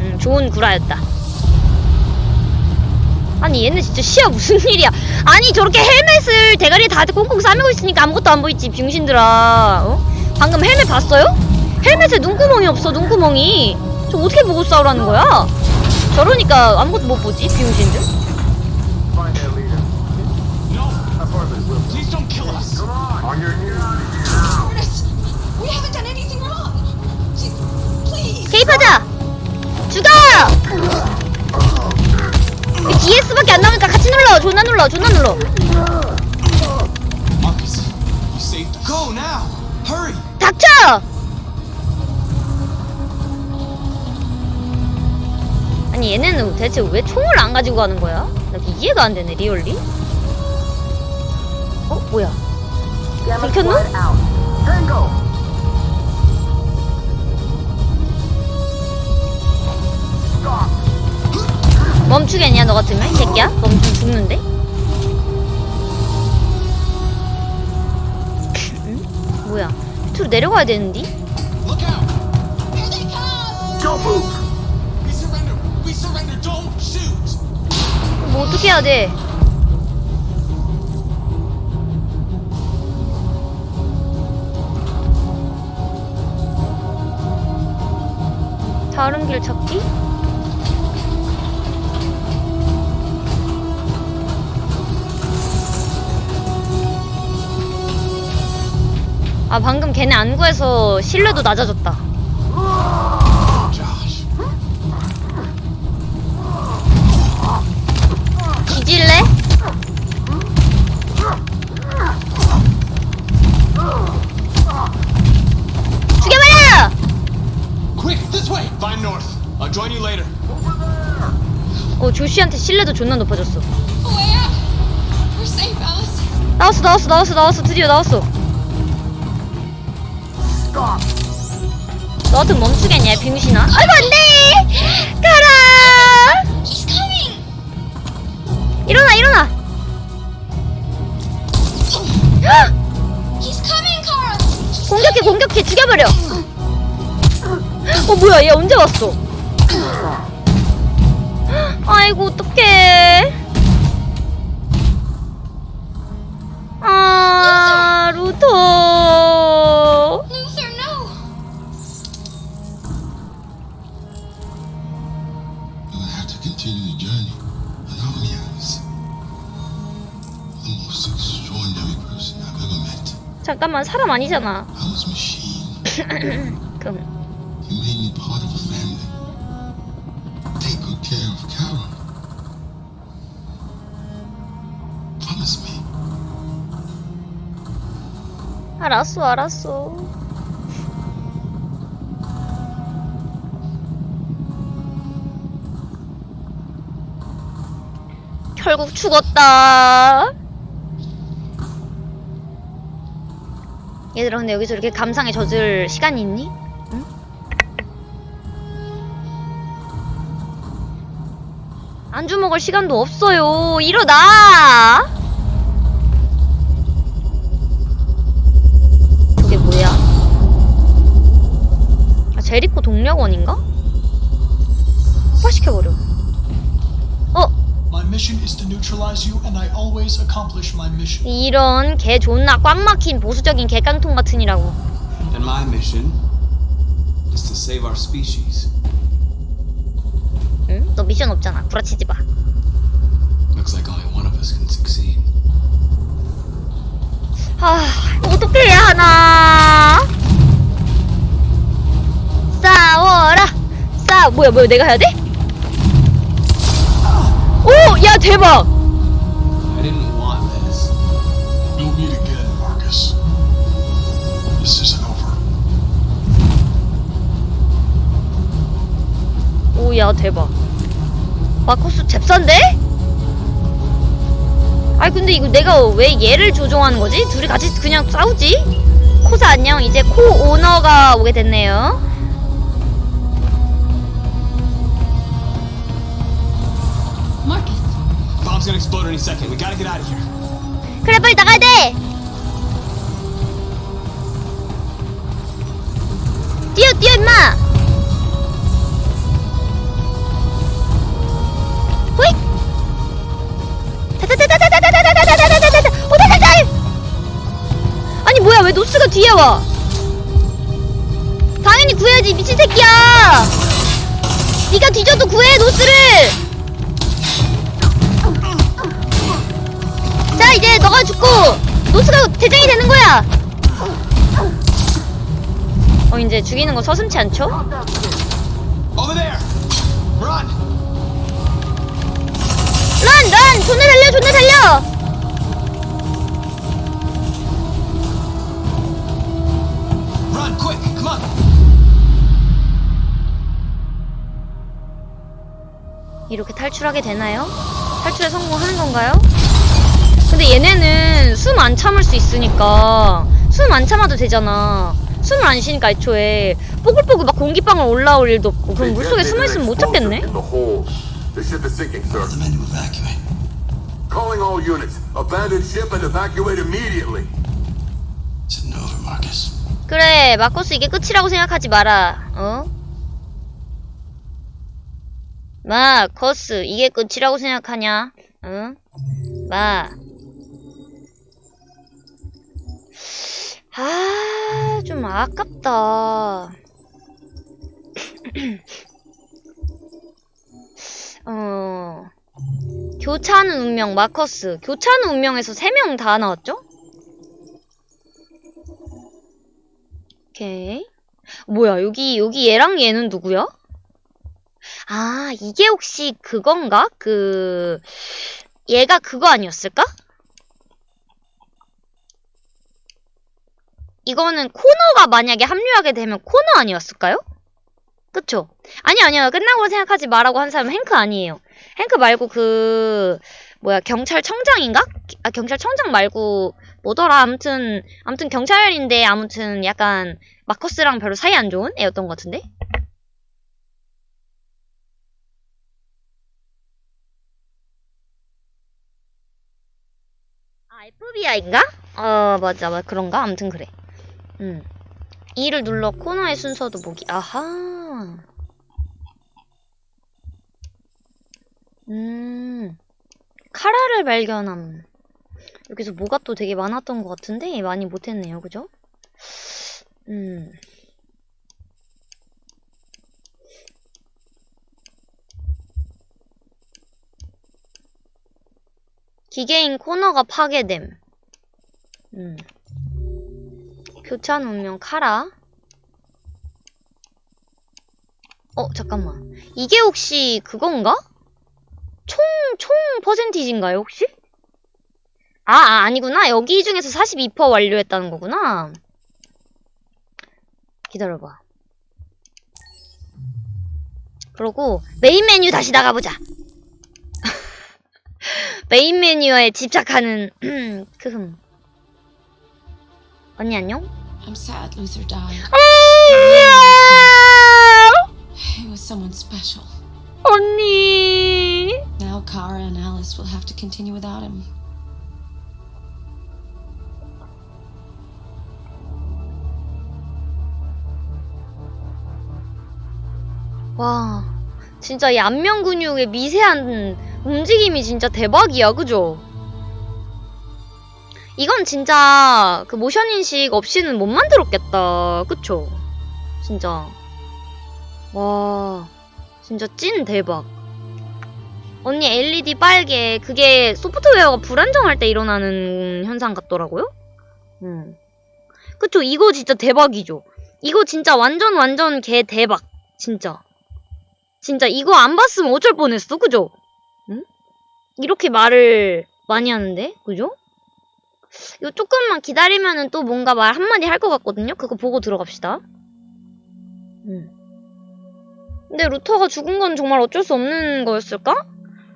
음, 좋은 구라였다. 아니 얘네 진짜 시야 무슨 일이야? 아니 저렇게 헬멧을 대가리에 다 꽁꽁 싸매고 있으니까 아무것도 안 보이지 병신들아. 어? 방금 헬멧 봤어요? 헬멧에 눈구멍이 없어 눈구멍이. 저 어떻게 보고 싸우라는 거야? 저러니까 아무것도 못 보지 병신들. 이 DS밖에 안 나오니까 같이 눌러. 존나 눌러. 존나 눌러. 닥쳐! 아니 얘네는 대체 왜 총을 안 가지고 가는 거야? 나 이해가 안 되네 리얼리. 어 뭐야? 들켰노? 멈추겠냐 너 같으면 이 새끼야? 멈추면 죽는데? 응? 뭐야? 밑으로 내려가야 되는데? 뭐 어떻게 해야 돼? 다른 길 찾기? 아 방금 걔네 안 구해서 신뢰도 낮아졌다. 뒤질래? 죽여버려! Quick, this way. Find North. I'll join you later. 어 조시한테 신뢰도 존나 높아졌어. 나왔어 나왔어 나왔어 나왔어 드디어 나왔어. 너 같은 멈추겠냐 병신아? 아이고 안돼! 가라! 일어나 일어나! 공격해 공격해 죽여버려! 어 뭐야 얘 언제 왔어? 아이고 어떡해 잠깐만 사람 아니잖아. 그럼. 알았어 알았어 결국 죽었다 얘들아 근데 여기서 이렇게 감상에 젖을 시간이 있니? 응? 안주 먹을 시간도 없어요 일어나 저게 뭐야? 아, 제리코 동력원인가? 폭파시켜버려. 어? My mission is to neutralize you, and I always accomplish my mission. 이런 개 존나 꽉 막힌 보수적인 개깡통 같으니라고. And my mission is to save our species. 응? 너 미션 없잖아. 구라치지 마. Looks like only one of us can succeed. 아, 어떻게 해야 하나? 싸워라! 싸, 뭐야, 뭐야, 내가 해야 돼? 오! 야, 대박! 오, 야, 대박. 마커스 잽싼데? 아니, 근데 이거 내가 왜 얘를 조종하는 거지? 둘이 같이 그냥 싸우지? 코사 안녕. 이제 코 오너가 오게 됐네요. Bomb's gonna explode any second. We gotta get out of here. 그래, 빨리 나가야 돼! 뛰어, 뛰어, 임마! 호잇! 다다다다다다다다다다다다다다다! 오다다다! 아니 뭐야 왜 노스가 뒤에 와? 당연히 구해야지 미친 새끼야! 네가 뒤져도 구해 노스를! 이제 너가 죽고 노스가 대장이 되는 거야! 어 이제 죽이는 거 서슴치 않죠? 런! 런! 존나 달려 존나 달려! 이렇게 탈출하게 되나요? 탈출에 성공하는 건가요? 근데 얘네는 숨 안 참을 수 있으니까 숨 안 참아도 되잖아 숨을 안 쉬니까 애초에 뽀글뽀글 막 공기방울 올라올 일도 없고 그럼 물속에 숨어 있으면 못 잡겠네? In the hold. The ship is sinking, sir. The men to evacuate. Calling all units. Abandon ship and evacuate immediately. It's over, Marcus. 그래 마커스 이게 끝이라고 생각하지 마라 어? 마커스 이게 끝이라고 생각하냐 응? 마 아, 좀 아깝다. 어, 교차하는 운명, 마커스. 교차하는 운명에서 3명 다 나왔죠? 오케이. 뭐야, 여기, 여기 얘랑 얘는 누구야? 아, 이게 혹시 그건가? 그, 얘가 그거 아니었을까? 이거는 코너가 만약에 합류하게 되면 코너 아니었을까요? 그쵸? 아니 아니요 끝나고 생각하지 마라고 한 사람은 행크 아니에요 행크 말고 그 뭐야 경찰청장인가? 아 경찰청장 말고 뭐더라 아무튼 아무튼 경찰인데 아무튼 약간 마커스랑 별로 사이 안 좋은 애였던 것 같은데? 아 FBI인가? 어 맞아 맞아 그런가? 아무튼 그래 음. 2를 눌러 코너의 순서도 보기. 아하. 음. 카라를 발견함. 여기서 뭐가 또 되게 많았던 것 같은데 많이 못했네요. 그죠? 음. 기계인 코너가 파괴됨. 음. 교찬 운명 카라? 어 잠깐만. 이게 혹시 그건가? 총, 총 퍼센티지인가요 혹시? 아, 아 아니구나. 여기 중에서 42% 완료했다는 거구나. 기다려봐. 그러고 메인 메뉴 다시 나가보자. 메인 메뉴에 집착하는 크흠 언니 안녕? I'm sad Luther died. He was someone special. 언니. Now Kara and Alice will have to continue without him. 와, 진짜 이 안면 근육의 미세한 움직임이 진짜 대박이야, 그죠? 이건 진짜 그 모션 인식 없이는 못 만들었겠다. 그쵸? 진짜. 와, 진짜 찐 대박. 언니 LED 빨개 그게 소프트웨어가 불안정할 때 일어나는 현상 같더라고요. 음. 그쵸 이거 진짜 대박이죠. 이거 진짜 완전 완전 개 대박 진짜. 진짜 이거 안 봤으면 어쩔 뻔했어 그죠? 응? 이렇게 말을 많이 하는데 그죠? 이거 조금만 기다리면은 또 뭔가 말 한마디 할 것 같거든요? 그거 보고 들어갑시다. 음. 근데 루터가 죽은 건 정말 어쩔 수 없는 거였을까?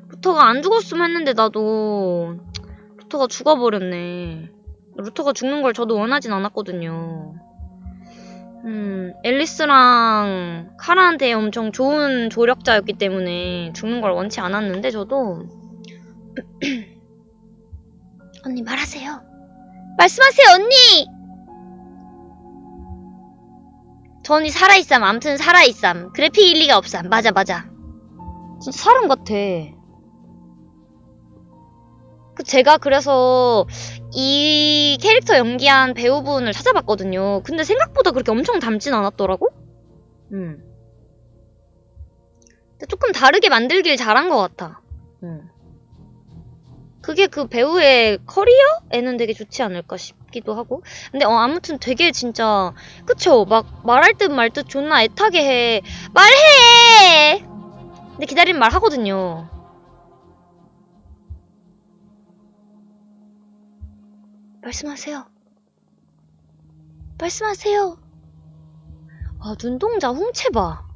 루터가 안 죽었으면 했는데 나도 루터가 죽어버렸네. 루터가 죽는 걸 저도 원하진 않았거든요. 음, 앨리스랑 카라한테 엄청 좋은 조력자였기 때문에 죽는 걸 원치 않았는데 저도 언니 말하세요. 말씀하세요 언니. 전이 살아있삼. 암튼 살아있삼. 그래픽 일리가 없삼. 맞아 맞아. 진짜 사람 같아. 그 제가 그래서 이 캐릭터 연기한 배우분을 찾아봤거든요. 근데 생각보다 그렇게 엄청 닮진 않았더라고? 음. 조금 다르게 만들길 잘한 것 같아. 음. 그게 그 배우의 커리어에는 되게 좋지 않을까 싶기도 하고. 근데 어, 아무튼 되게 진짜 그쵸? 막 말할 듯 말 듯 존나 애타게 해. 말해! 근데 기다리면 말 하거든요. 말씀하세요. 말씀하세요. 아, 눈동자 홍채 봐.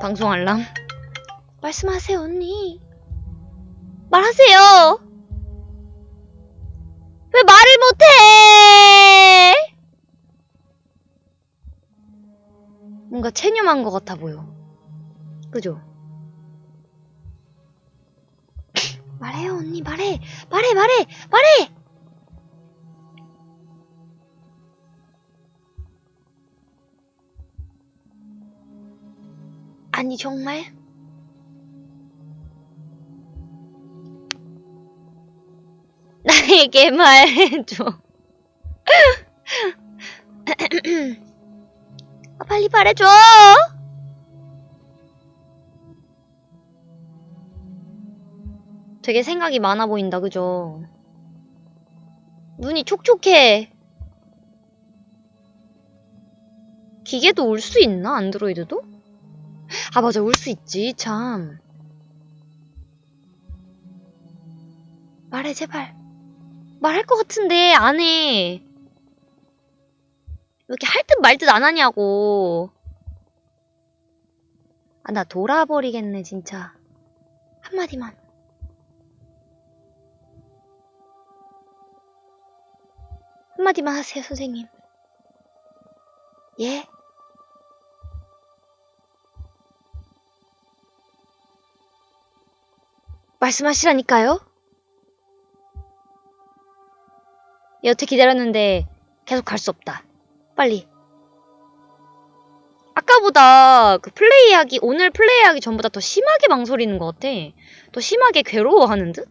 방송 알람. 말씀하세요, 언니. 말하세요. 왜 말을 못해? 뭔가 체념한 것 같아 보여. 그죠? 말해요, 언니, 말해. 말해, 말해, 말해! 아니, 정말? 나에게 말해줘. 아, 빨리 말해줘! 되게 생각이 많아 보인다, 그죠? 눈이 촉촉해. 기계도 울수 있나? 안드로이드도? 아, 맞아. 울 수 있지, 참. 말해, 제발. 말할 것 같은데, 안 해. 왜 이렇게 할 듯 말 듯 안 하냐고. 아, 나 돌아버리겠네, 진짜. 한마디만. 한마디만 하세요, 선생님. 예? 말씀하시라니까요? 여태 기다렸는데 계속 갈 수 없다. 빨리. 아까보다 그 플레이하기, 오늘 플레이하기 전보다 더 심하게 망설이는 것 같아. 더 심하게 괴로워하는 듯?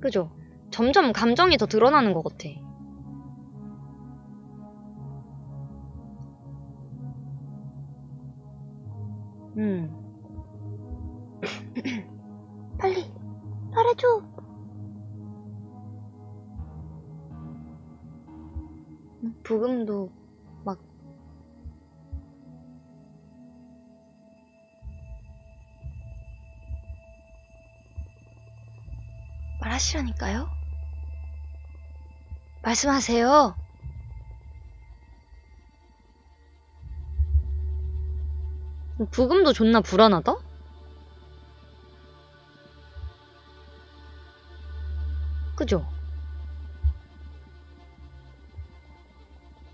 그죠? 점점 감정이 더 드러나는 것 같아. 음. 빨리 말해줘. 부금도 막 말하시라니까요? 말씀하세요. 부금도 존나 불안하다? 그죠?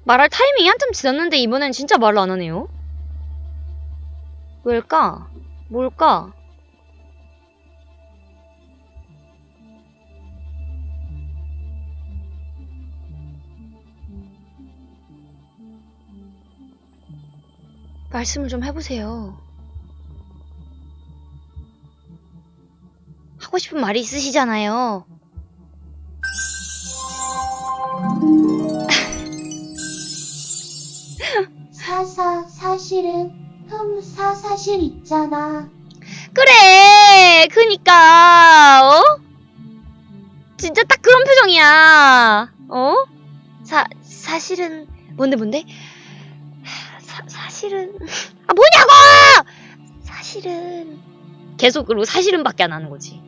말할 타이밍이 한참 지났는데 이번엔 진짜 말을 안 하네요. 왜일까? 뭘까? 말씀을 좀 해보세요. 하고 싶은 말이 있으시잖아요. 사사 사실은 흠사 사실 있잖아 그래 그니까 어? 진짜 딱 그런 표정이야 어? 사 사실은 뭔데 뭔데? 사, 사실은 아 뭐냐고! 사실은 계속 으로 사실은 밖에 안 하는 거지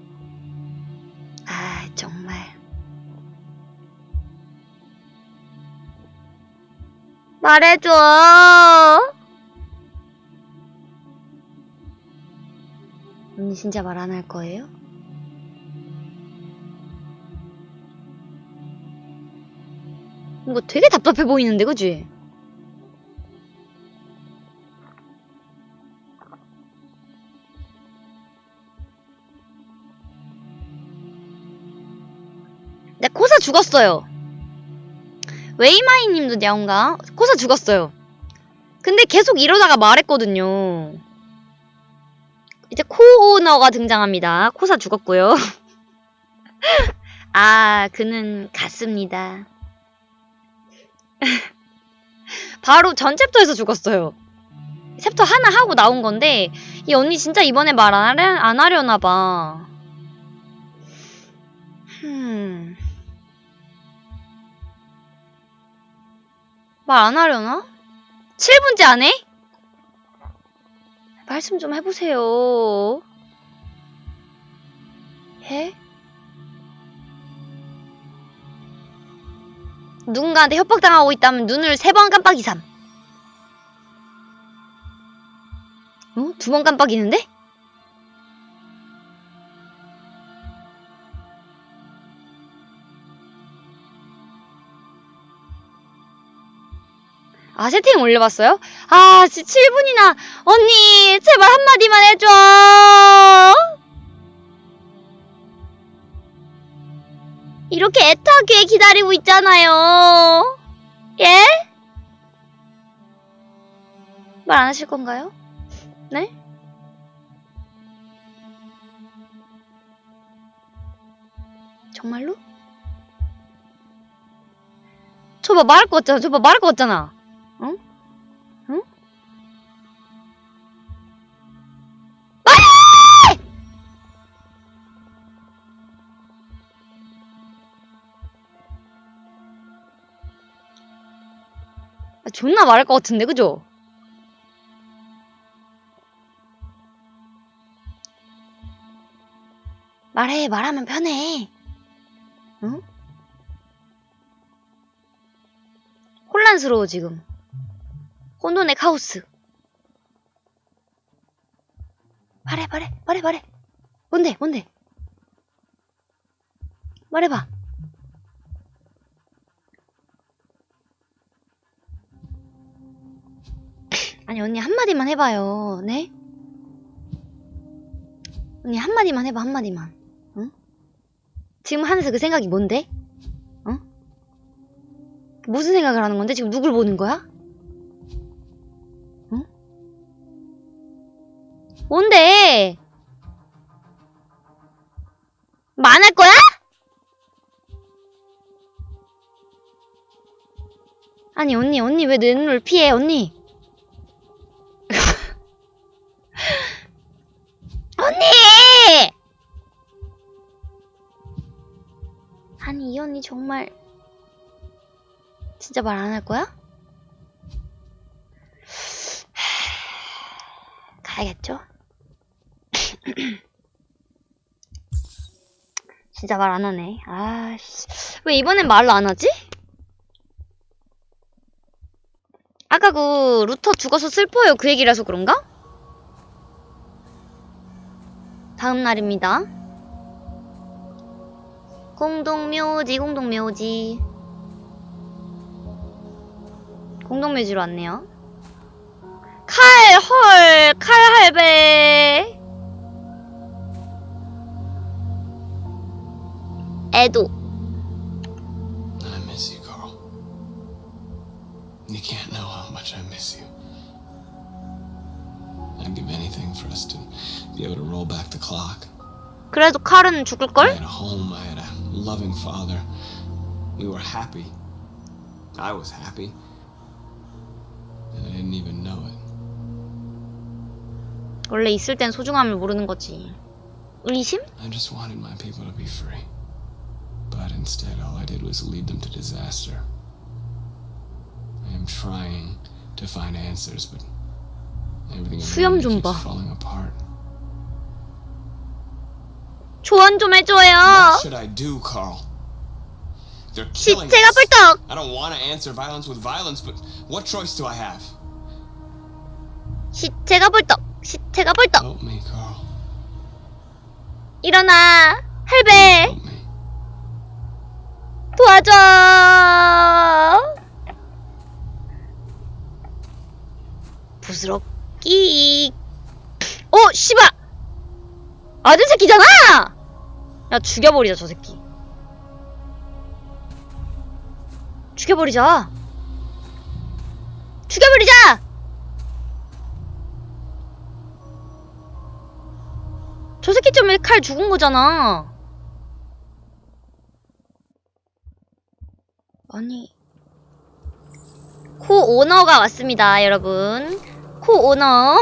말해줘 언니 진짜 말 안 할 거예요? 뭔가 되게 답답해 보이는데, 그지? 네, 코사 죽었어요. 웨이마이 님도 야온가? 코사 죽었어요. 근데 계속 이러다가 말했거든요. 이제 코너가 등장합니다. 코사 죽었고요. 아, 그는 갔습니다. 바로 전 챕터에서 죽었어요. 챕터 하나 하고 나온 건데 이 언니 진짜 이번에 말안안 하려나 봐. 흠. 말 안 하려나? 7분째 안 해? 말씀 좀 해보세요. 해? 누군가한테 협박당하고 있다면 눈을 세 번 깜빡이삼. 어? 두 번 깜빡이는데? 아, 채팅 올려봤어요? 아, 지 7분이나. 언니, 제발 한마디만 해줘! 이렇게 애타게 기다리고 있잖아요. 예? 말 안 하실 건가요? 네? 정말로? 저봐 말할 거 같잖아. 저봐 말할 거 같잖아. 존나 말할 것 같은데, 그죠? 말해, 말하면 편해. 응? 혼란스러워, 지금. 혼돈의 카오스. 말해, 말해, 말해, 말해. 뭔데, 뭔데? 말해봐. 아니, 언니 한마디만 해봐요, 네? 언니 한마디만 해봐, 한마디만. 응? 지금 하면서 그 생각이 뭔데? 어? 무슨 생각을 하는 건데? 지금 누굴 보는 거야? 응? 뭔데? 만할 거야? 아니 언니 언니 왜 내 눈을 피해 언니 언니 정말 진짜 말 안 할 거야? 가야겠죠? 진짜 말 안 하네. 아씨. 왜 이번엔 말을 안 하지? 아까 그 루터 죽어서 슬퍼요 그 얘기라서 그런가? 다음 날입니다. 공동묘지 공동묘지 공동묘지로 왔네요. 칼, 헐, 칼 할배. 애도. I miss you, Carl. You can't know how much I miss you. I'd give anything for us to be able to roll back the clock. 그래도 칼은 죽을걸? I had a home, I had a loving father. We were happy. I was happy. And I didn't even know it. 원래 있을 땐 소중함을 모르는 거지. 의심? I just wanted my people to be free. But instead, all I did was lead them to disaster. I am trying to find answers, but everything 수염 around me 좀 keeps 봐. falling apart. 조언 좀 해줘요. 시체가. 뿔떡. I don't want to answer violence with violence, but what choice do I have? 시체가 불떡. 시체가 불떡. Help me, Carl. 일어나. 할배. 도와줘. 부스럽기. 어, 씨발. 아들 새끼잖아. 야 죽여버리자 저 새끼. 죽여버리자. 죽여버리자. 저 새끼 때문에 칼 죽은 거잖아. 아니. 코 오너가 왔습니다, 여러분. 코 오너.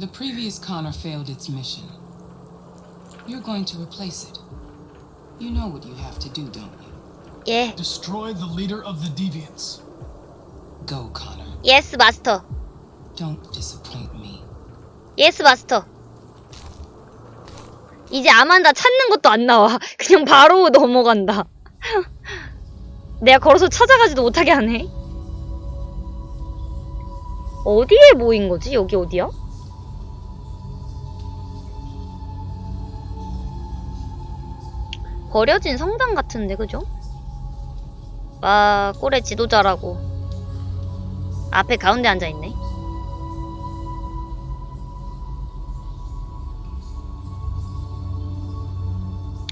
The previous Connor failed its mission. You're going to replace it. You know what you have to do, don't you? 예. Destroy the leader of the deviants. Go, Connor. 예스 마스터. Don't disappoint me. 예스 마스터. 이제 아만다 찾는 것도 안 나와. 그냥 바로 넘어간다. 내가 걸어서 찾아가지도 못하게 하네. 어디에 모인 거지? 여기 어디야? 버려진 성당 같은데, 그죠? 와, 꼴의 지도자라고. 앞에 가운데 앉아있네.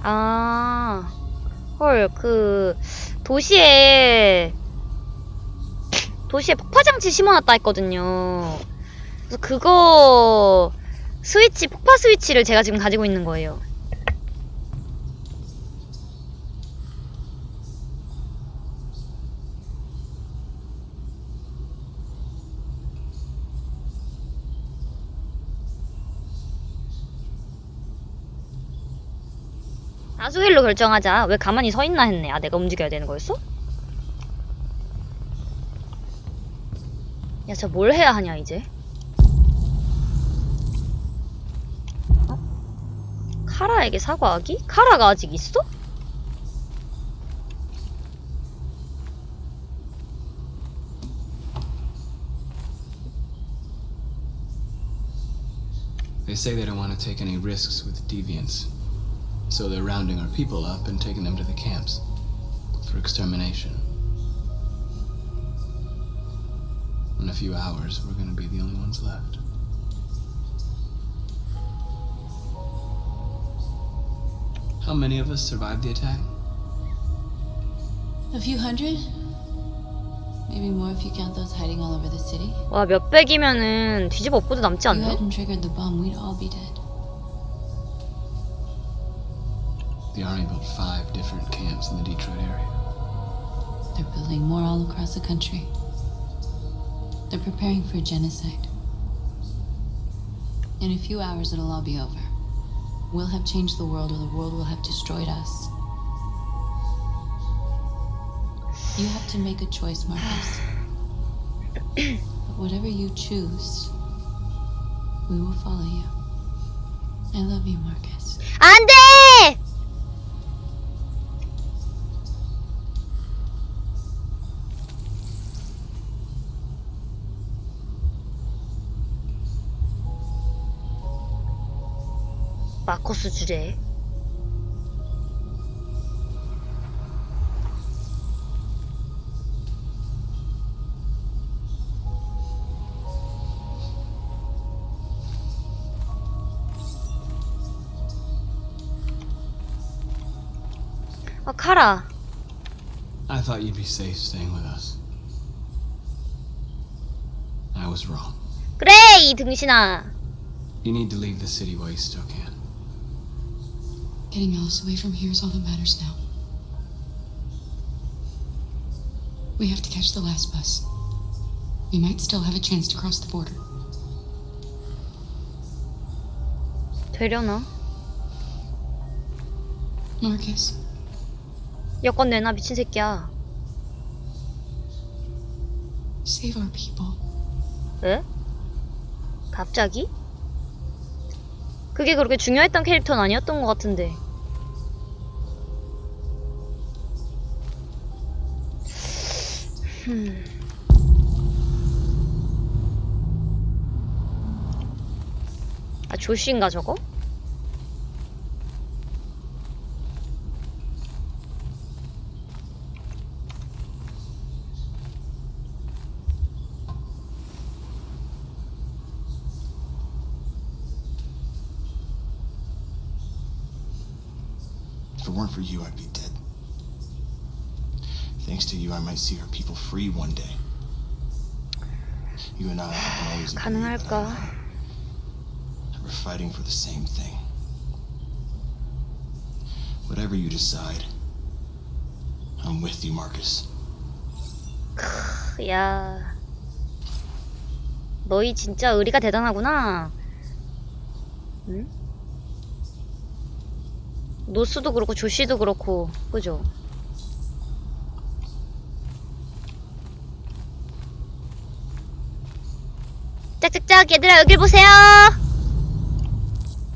아, 헐, 그, 도시에, 도시에 폭파장치 심어놨다 했거든요. 그래서 그거, 스위치, 폭파 스위치를 제가 지금 가지고 있는 거예요. 수일로 결정하자. 왜 가만히 서 있나 했네. 아, 내가 움직여야 되는 거였어? 야, 저 뭘 해야 하냐, 이제? 어? 카라에게 사과하기? 카라가 아직 있어? So they're rounding our people up and taking them to the camps for extermination. In a few hours, we're gonna be the only ones left. How many of us survived the attack? A few hundred? Maybe more if you count those hiding all over the city. 와, 몇백이면은 뒤집어 엎고도 남지 If 않나? you hadn't triggered the bomb, we'd all be dead. The army built five different camps in the Detroit area. They're building more all across the country. They're preparing for genocide. In a few hours, it'll all be over. We'll have changed the world, or the world will have destroyed us. You have to make a choice, Marcus. but whatever you choose, we will follow you. I love you, Marcus. 안 마커스 주제. 아, 카라. I thought you'd be safe staying with us. I was wrong. 그래, 이 등신아. You need to leave the city while you still can. Getting Alice away from here is all that matters now. We have to catch the last bus. We might still have a chance to cross the border. 되려나? Marcus, 여권 내놔 미친 새끼야. save our people. 왜? 갑자기? 그게 그렇게 중요했던 캐릭터는 아니었던 것 같은데. 흠. 아, 조씨인가 저거? If it weren't for you, I'd be dead. Thanks to you, I might see our people free one day. You and I have always agreed 가능할까? that we're fighting for the same thing. Whatever you decide, I'm with you, Marcus. 야. 너희 진짜 의리가 대단하구나. 응? 노스도 그렇고 조씨도 그렇고 그죠? 짝짝짝 얘들아 여길 보세요.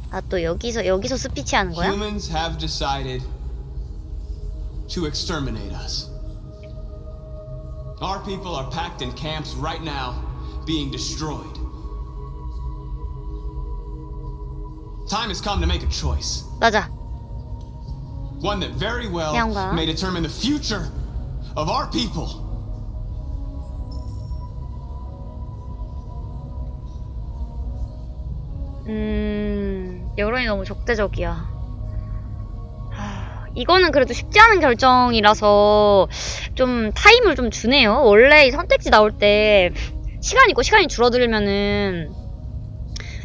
아 또 여기서 여기서 스피치 하는 거야? Humans have decided to exterminate us. Our people are packed in camps right now, being destroyed. Time has come to make a choice. 맞아. One that very well 양가. may determine the future of our people. 음, 여론이 너무 적대적이야. 하, 이거는 그래도 쉽지 않은 결정이라서 좀 타임을 좀 주네요. 원래 이 선택지 나올 때 시간 있고 시간이 줄어들면은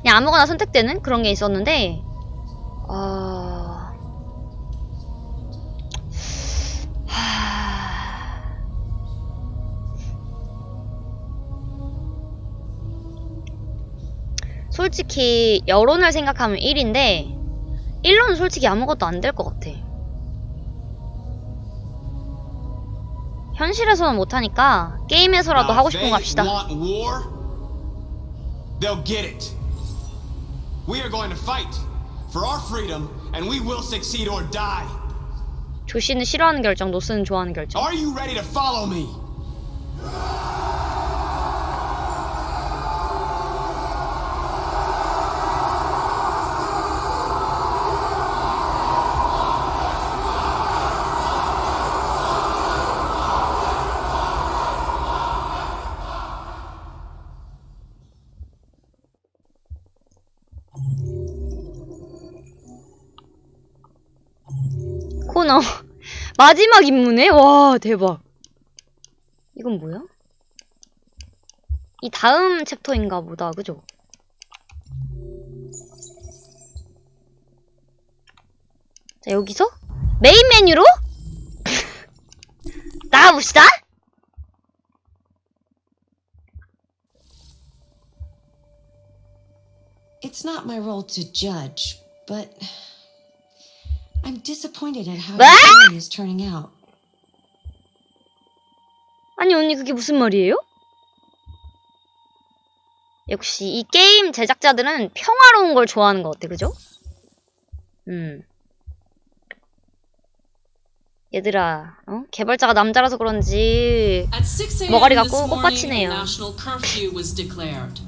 그냥 아무거나 선택되는 그런 게 있었는데, 어... 솔직히 여론을 생각하면 1인데 1로는 솔직히 아무것도 안 될 것 같아. 현실에서는 못하니까 게임에서라도 하고 싶은 거 합시다. want war, they'll get it. We are going to fight for our freedom, and we will succeed or die. 조씨는 싫어하는 결정, 노스는 좋아하는 결정. Are you ready to follow me? 코너 마지막 임무네? 와 대박 이건 뭐야? 이 다음 챕터인가 보다 그죠? 자 여기서 메인 메뉴로 나가봅시다 It's not my role to judge, but I'm disappointed at how 뭐? the story is turning out. 아니 언니 그게 무슨 말이에요? 역시 이 게임 제작자들은 평화로운 걸 좋아하는 것 같아 그죠? 음 얘들아 어? 개발자가 남자라서 그런지 At 6 a.m. 머가리가 꽃밭이네요 national curfew was declared.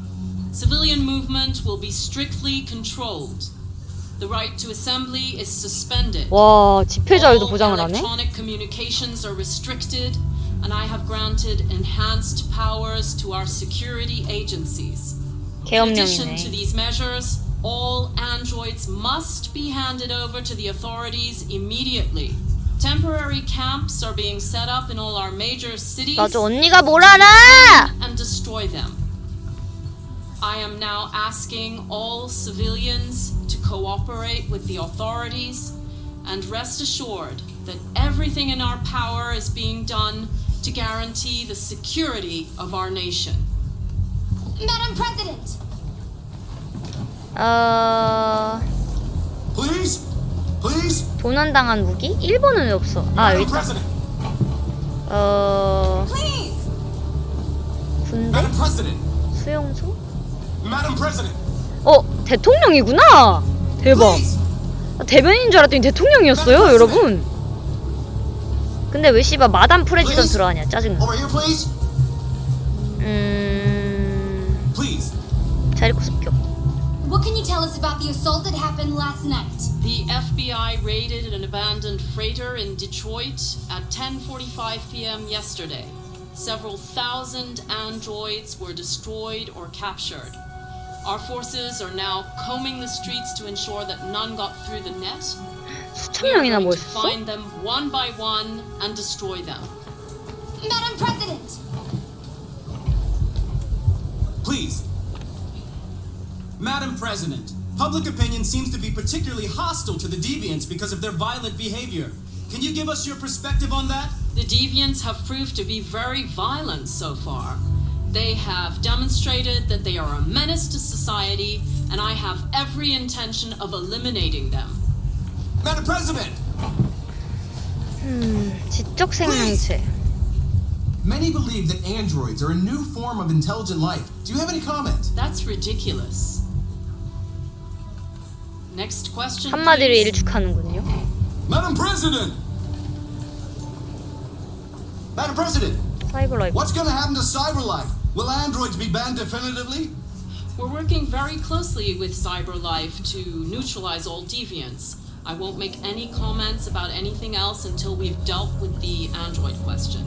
Civilian movement will be strictly controlled. The right to assembly is suspended. 와 집회 자유도 All 보장을 하네? electronic communications are restricted, and I have granted enhanced powers to our security agencies. In addition to 계엄령이네 these measures, all androids must be handed over to the authorities immediately. Temporary camps are being set up in all our major cities. 맞아 언니가 뭘 알아! and destroy them. I am now asking all civilians to cooperate with the authorities and rest assured that everything in our power is being done to guarantee the security of our nation. Madam President! 어... Please? Please? 도난당한 무기? 일본은 왜 없어? 아 여기 있다. 어 군대? Madam President. 수용소? Madam President. 어 대통령이구나. 대박. 아, 대변인 줄 알았더니 대통령이었어요, 여러분. 근데 왜 씨발 마담 프레지던트로 하냐 짜증나. Over here, please. 음 Please. 자리코 습격. What can you tell us about the assault that happened last night? The FBI raided an abandoned freighter in Detroit at 10:45 p.m. yesterday. Several thousand androids were destroyed or captured. Our forces are now combing the streets to ensure that none got through the net. We are going to find them one by one and destroy them. Madam President! Please. Madam President, public opinion seems to be particularly hostile to the deviants because of their violent behavior. Can you give us your perspective on that? The deviants have proved to be very violent so far. They have demonstrated that they are a menace to society, and I have every intention of eliminating them. Madam President! 음 지적 생명체. Many believe that androids are a new form of intelligent life. Do you have any comment? That's ridiculous. Next question. 한마디로 please. 일축하는군요. Madam President! Madam President! 사이버 라이프. What's gonna happen to CyberLife? Will androids be banned definitively? We're working very closely with CyberLife to neutralize all deviants. I won't make any comments about anything else until we've dealt with the android question.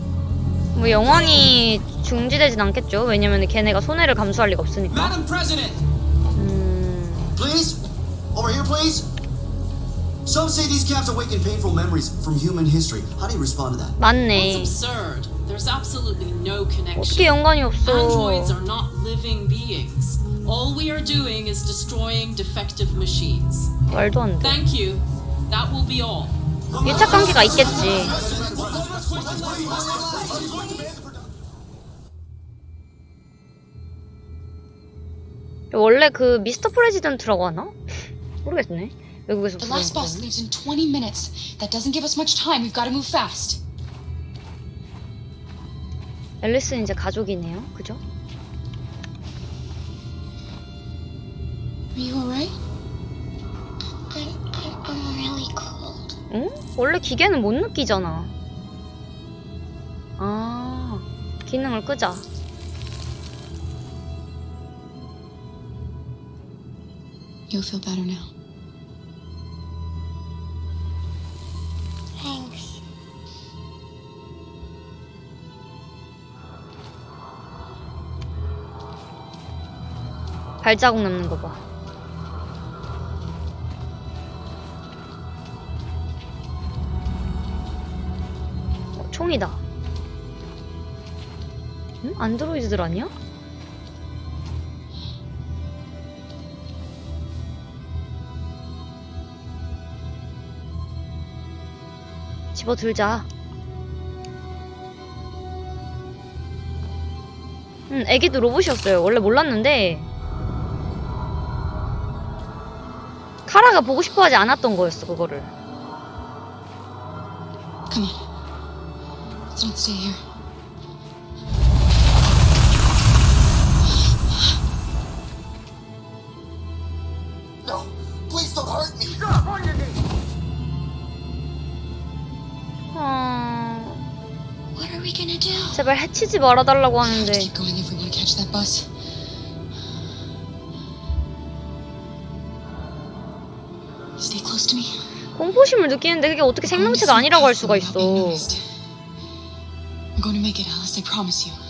뭐 영원히 중지되진 않겠죠. 왜냐면 걔네가 손해를 감수할 리가 없으니까. Madam President! 음 Please? Over here, please? Some say these caps awaken painful memories from human history. How do you respond to that? That's 맞네. absurd. There's absolutely no connection. 어떻게 연관이 없어? Androids are not living beings. All we are doing is destroying defective machines. 말도 안 돼. Thank you. That will be all. 일착 관계가 있겠지. 원래 그 미스터 프레지던트라고 하나? 모르겠네. 외국에서 The last bus leaves in 20 minutes. That doesn't give us much time. We've got to move fast. 앨리스는 이제 가족이네요. 그죠? Are you alright? I'm, I'm, I'm really cold. 응? 원래 기계는 못 느끼잖아. 아, 기능을 끄자. You'll feel better now. 발자국 남는 거 봐. 어, 총이다. 응? 안드로이드들 아니야? 집어 들자. 응, 애기도 로봇이었어요. 원래 몰랐는데 카라가 보고 싶어 하지 않았던 거였어 그거를. Come on. Let's not stay here. No! Please don't hurt me! 어... What are we gonna do? 제발 해치지 말아달라고 하는데 Keep going if we want to catch that bus. 공포심을 느끼는데 그게 어떻게 생명체가 아니라고 할 수가 있어. We're going to make it, Alice. I promise you.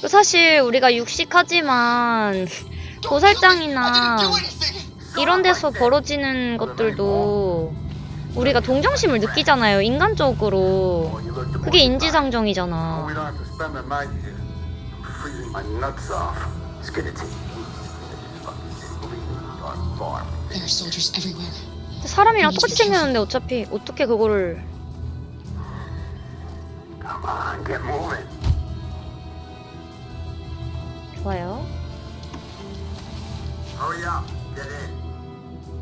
그 사실 우리가 육식하지만 도살장이나 이런 데서 벌어지는 것들도 우리가 동정심을 느끼잖아요 인간적으로 그게 인지상정이잖아 take There are soldiers everywhere. 사람이랑 똑같이 생겼는데 어차피 어떻게 그거를 Come on, get moving. 좋아요 Hurry Hurry up. Get in.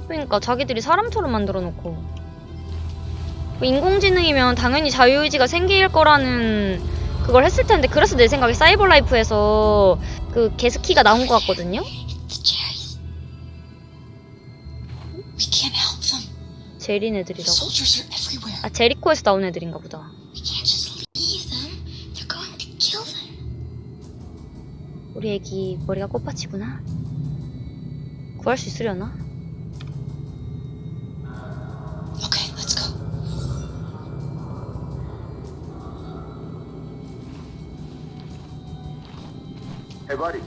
그러니까 자기들이 사람처럼 만들어 놓고 뭐 인공지능이면 당연히 자유의지가 생길 거라는 그걸 했을 텐데 그래서 내 생각에 사이버 라이프에서 그 게스키가 나온 것 같거든요. 제린 애들이라고? Soldiers are everywhere. 아 제리코에서 나온 애들인가 보다. We can't just leave them. They're going to kill them. 우리 애기 머리가 꽃밭이구나. 구할 수 있으려나? Okay, let's go. Hey, buddy.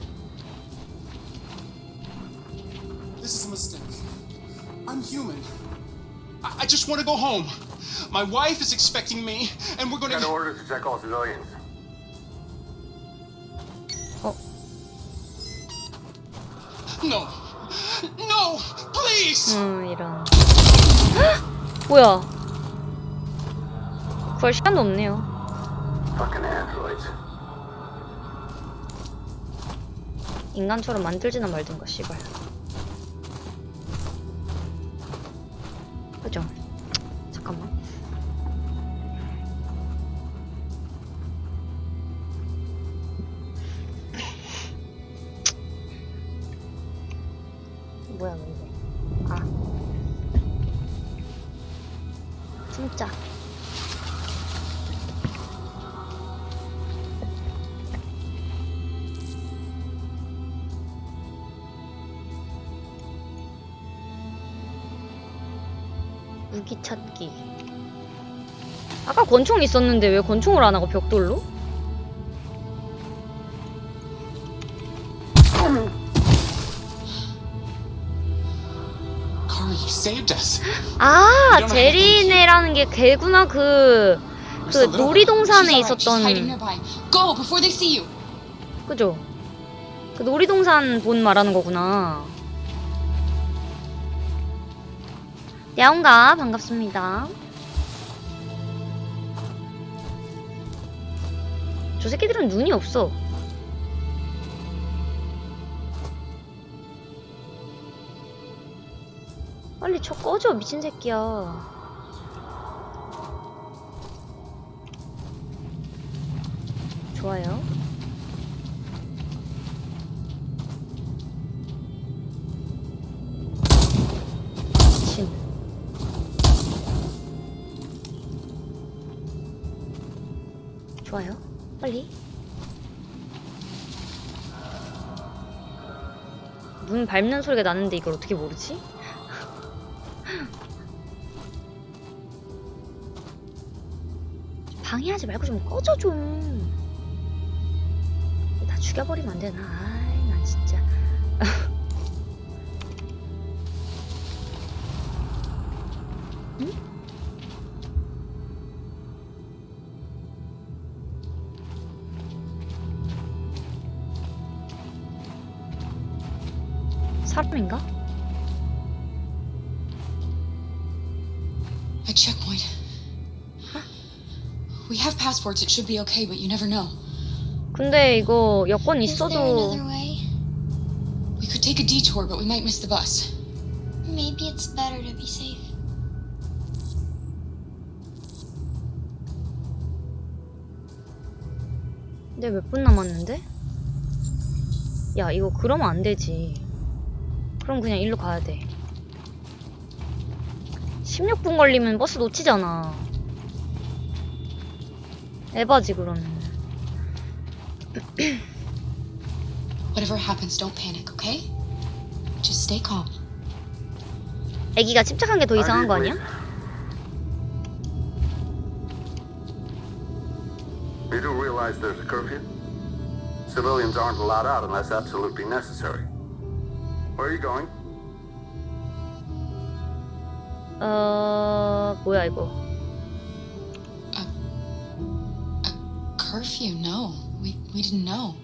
I, just want to go home. My wife is expecting me, and we're gonna. Got orders to check all civilians. No. No! Please! 음 이런. 뭐야? 구할 시간도 없네요. Fucking androids. 인간처럼 만들지나 말든가 씨발. 그죠? 권총 있었는데 왜 권총을 안 하고 벽돌로? 아, 제리네라는 게 걔구나 그, 그 놀이동산에 있었던. 그죠? 그 놀이동산 본 말하는 거구나. 야옹가 반갑습니다. 저 새끼들은 눈이 없어. 빨리 쳐 꺼져 미친 새끼야. 좋아요. 미친. 좋아요. 빨리. 문 밟는 소리가 나는데 이걸 어떻게 모르지? 방해하지 말고 좀 꺼져 좀. 다 죽여버리면 안 되나? 인가? A checkpoint. We have passports. It should be okay, but you never know. 근데 이거 여권 있어도 another way? We could take a detour, but we might miss the bus. Maybe it's better to be safe. 근데 몇 분 남았는데? 야 이거 그러면 안 되지 그럼 그냥 일로 가야 돼 16분 걸리면 버스 놓치잖아 에바지 그러면 Whatever happens, don't panic, okay? Just stay calm. 애기가 침착한 게 더 이상한 거 아니야? You do realize there's a curfew? Civilians aren't allowed out unless absolutely necessary. Where are you going? 어... 뭐야 이거 Curfew? No, we we didn't know.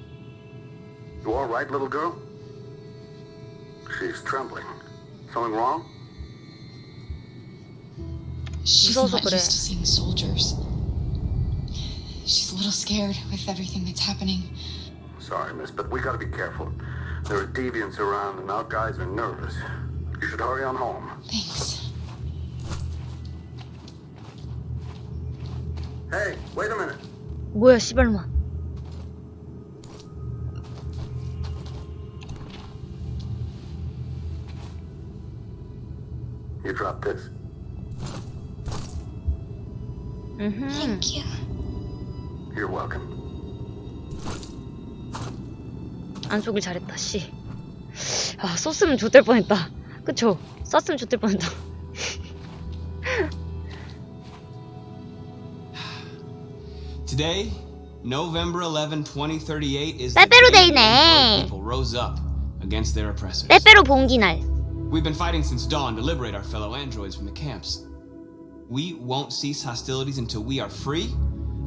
You all right, little girl? She's trembling. Something wrong? She's 무서워서 not 그래. used to seeing soldiers. She's a little scared with everything that's happening. Sorry, miss, but we gotta be careful. There are deviants around and our guys are nervous. You should hurry on home. Thanks. Hey, wait a minute. 뭐야 씨발마. 안 쏘길 잘했다 씨. 아 쏘으면 좋될 뻔했다. 그쵸? 쐈으면 좋될 뻔했다. Today, November 11, 2038, is the 빼빼로 day the 데이네. Android people rose up against their oppressors. 빼빼로 봉기 날. We've been fighting since dawn to liberate our fellow androids from the camps. We won't cease hostilities until we are free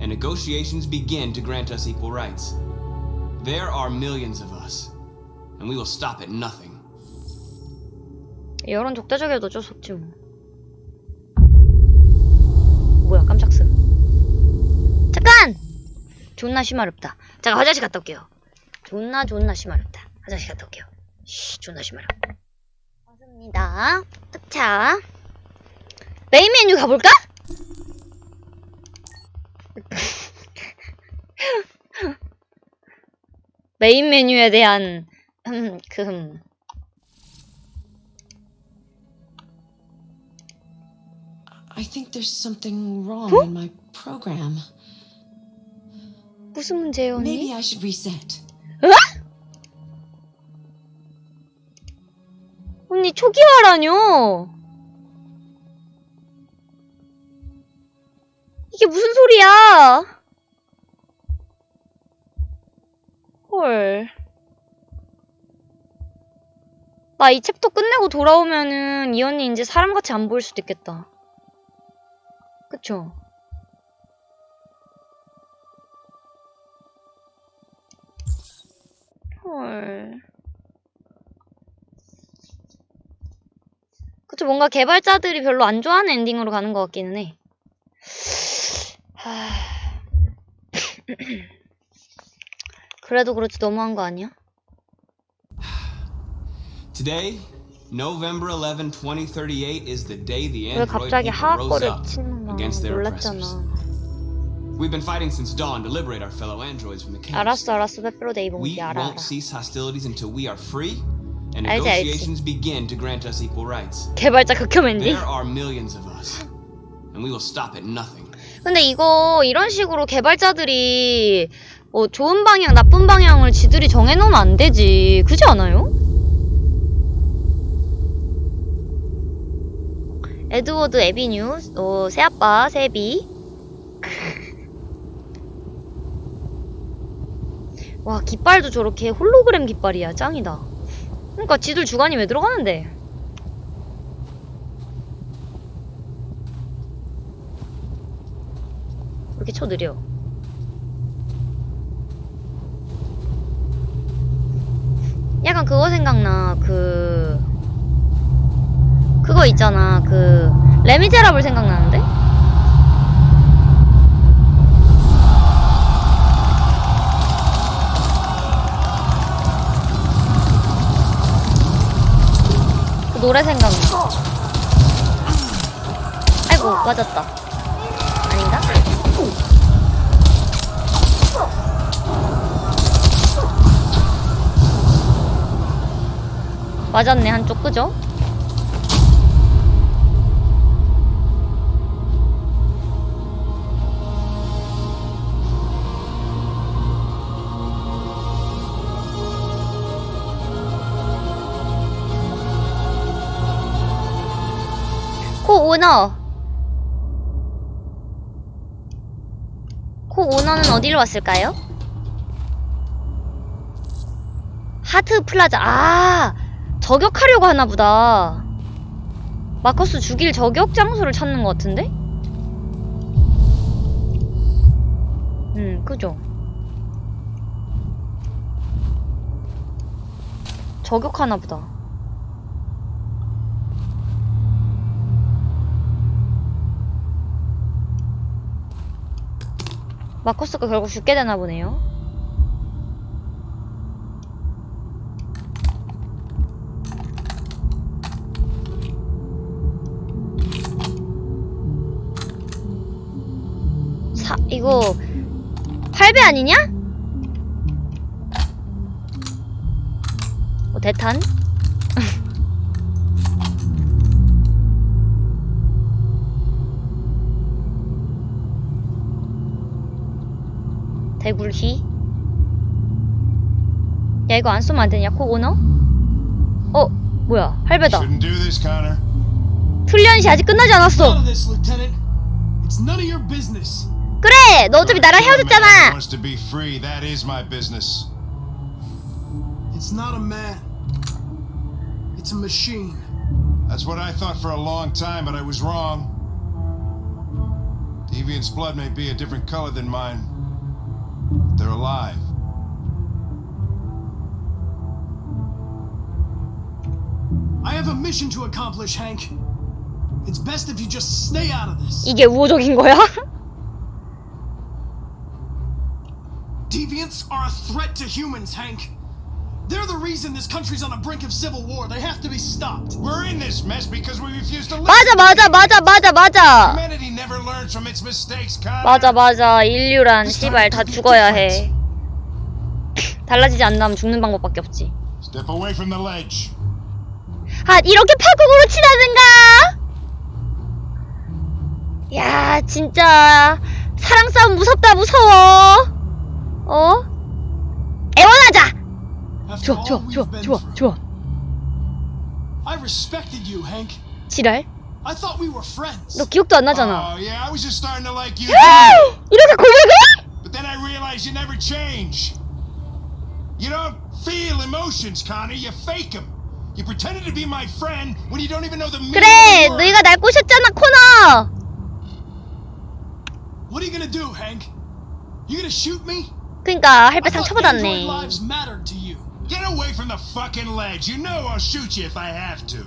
and negotiations begin to grant us equal rights. There are millions of us, and we will stop at nothing. 여론 적대적이어도 어쩔 수 없지 뭐. 뭐야 깜짝 스 잠깐! 존나 심하렵다. 잠깐 화장실 갔다 올게요. 존나 존나 심하렵다. 화장실 갔다 올게요. 쉬 존나 심하렵다. 왔습니다. 자 메인 메뉴 가볼까? 메인 메뉴에 대한 음, 그 음. I think there's something wrong Huh? in my program. 무슨 문제예요, 언니? Maybe I should reset. 으아? 언니 초기화라뇨? 이게 무슨 소리야? 헐. 나 이 챕터 끝내고 돌아오면은 이 언니 이제 사람같이 안 보일 수도 있겠다. 그쵸? 헐. 그쵸, 뭔가 개발자들이 별로 안 좋아하는 엔딩으로 가는 것 같기는 해. 하... 그래도 그렇지 너무한 거 아니야? Today, November 11, 2038, is the day the 왜 android people rose up against their oppressors. We've been fighting since dawn to liberate our fellow androids from the camps. 알았어, 알았어. 페페로 데이 We 봉지 알아, 알아. won't cease hostilities until we are free and negotiations begin to grant us equal rights. 개발자 극혐 엔딩. There are millions of us, and we will stop at nothing. 근데 이거 이런 식으로 개발자들이 어, 좋은 방향, 나쁜 방향을 지들이 정해놓으면 안 되지. 그지 않아요? 에드워드 에비뉴, 어, 새아빠, 새비. 와, 깃발도 저렇게 홀로그램 깃발이야. 짱이다. 그러니까 지들 주관이 왜 들어가는데? 왜 이렇게 쳐 느려? 약간 그거 생각나. 그 그거 있잖아. 그 레미제라블 생각나는데? 그 노래 생각나. 아이고 맞았다. 아닌가? 맞았네 한쪽 그죠? 코 오너 코 오너는 어디로 왔을까요? 하트 플라자 아 저격하려고 하나 보다. 마커스 죽일 저격 장소를 찾는 것 같은데? 음 그죠. 저격하나 보다. 마커스가 결국 죽게 되나 보네요 이거 할배 아니냐? 어, 대탄? 대굴휘? 야 이거 안 쏘면 안 되냐 코 오너? 어 뭐야 할배다 Shouldn't do this, Connor. 훈련시 아직 끝나지 않았어 of this, Lieutenant. It's none of your business. 그래 너 어차피 나랑 헤어졌잖아. It's not a man. It's a machine. That's what I thought for a long time, but I was wrong. Deviant's blood may be a different color than mine. But they're alive. I have a mission to accomplish, Hank. It's best if you just stay out of this. 이게 우호적인 거야? Deviants are a threat to humans, Hank. They're the reason this country's on the brink of civil war. They have to be stopped. We're in this mess because we refuse to listen. 맞아 맞아 맞아 맞아 맞아 Humanity never learns from its mistakes, Connor. 맞아 맞아 인류란 씨발 다 죽어야 해 달라지지 않는다면 죽는 방법밖에 없지 Step away from the ledge. 아 이렇게 파국으로 치닫는가? 야 진짜 사랑 싸움 무섭다 무서워 어? 애원하자 좋아 좋아 좋아 좋아 좋아 I respected you, Hank. 지랄 I thought we were friends. 너 기억도 안 나잖아 Oh, yeah, I was just starting to like you. 이렇게 고백해? But then I realized you never change. You don't feel emotions, Connor. You fake them. You pretended to be my friend when you don't even know the meaning 그래. 너희가 날 꼬셨잖아 코너 What are you gonna do, Hank? You gonna shoot me? 그니까 할배 I thought 상처받았네 android lives mattered to you. Get away from the fucking ledge. You know I'll shoot you if I have to.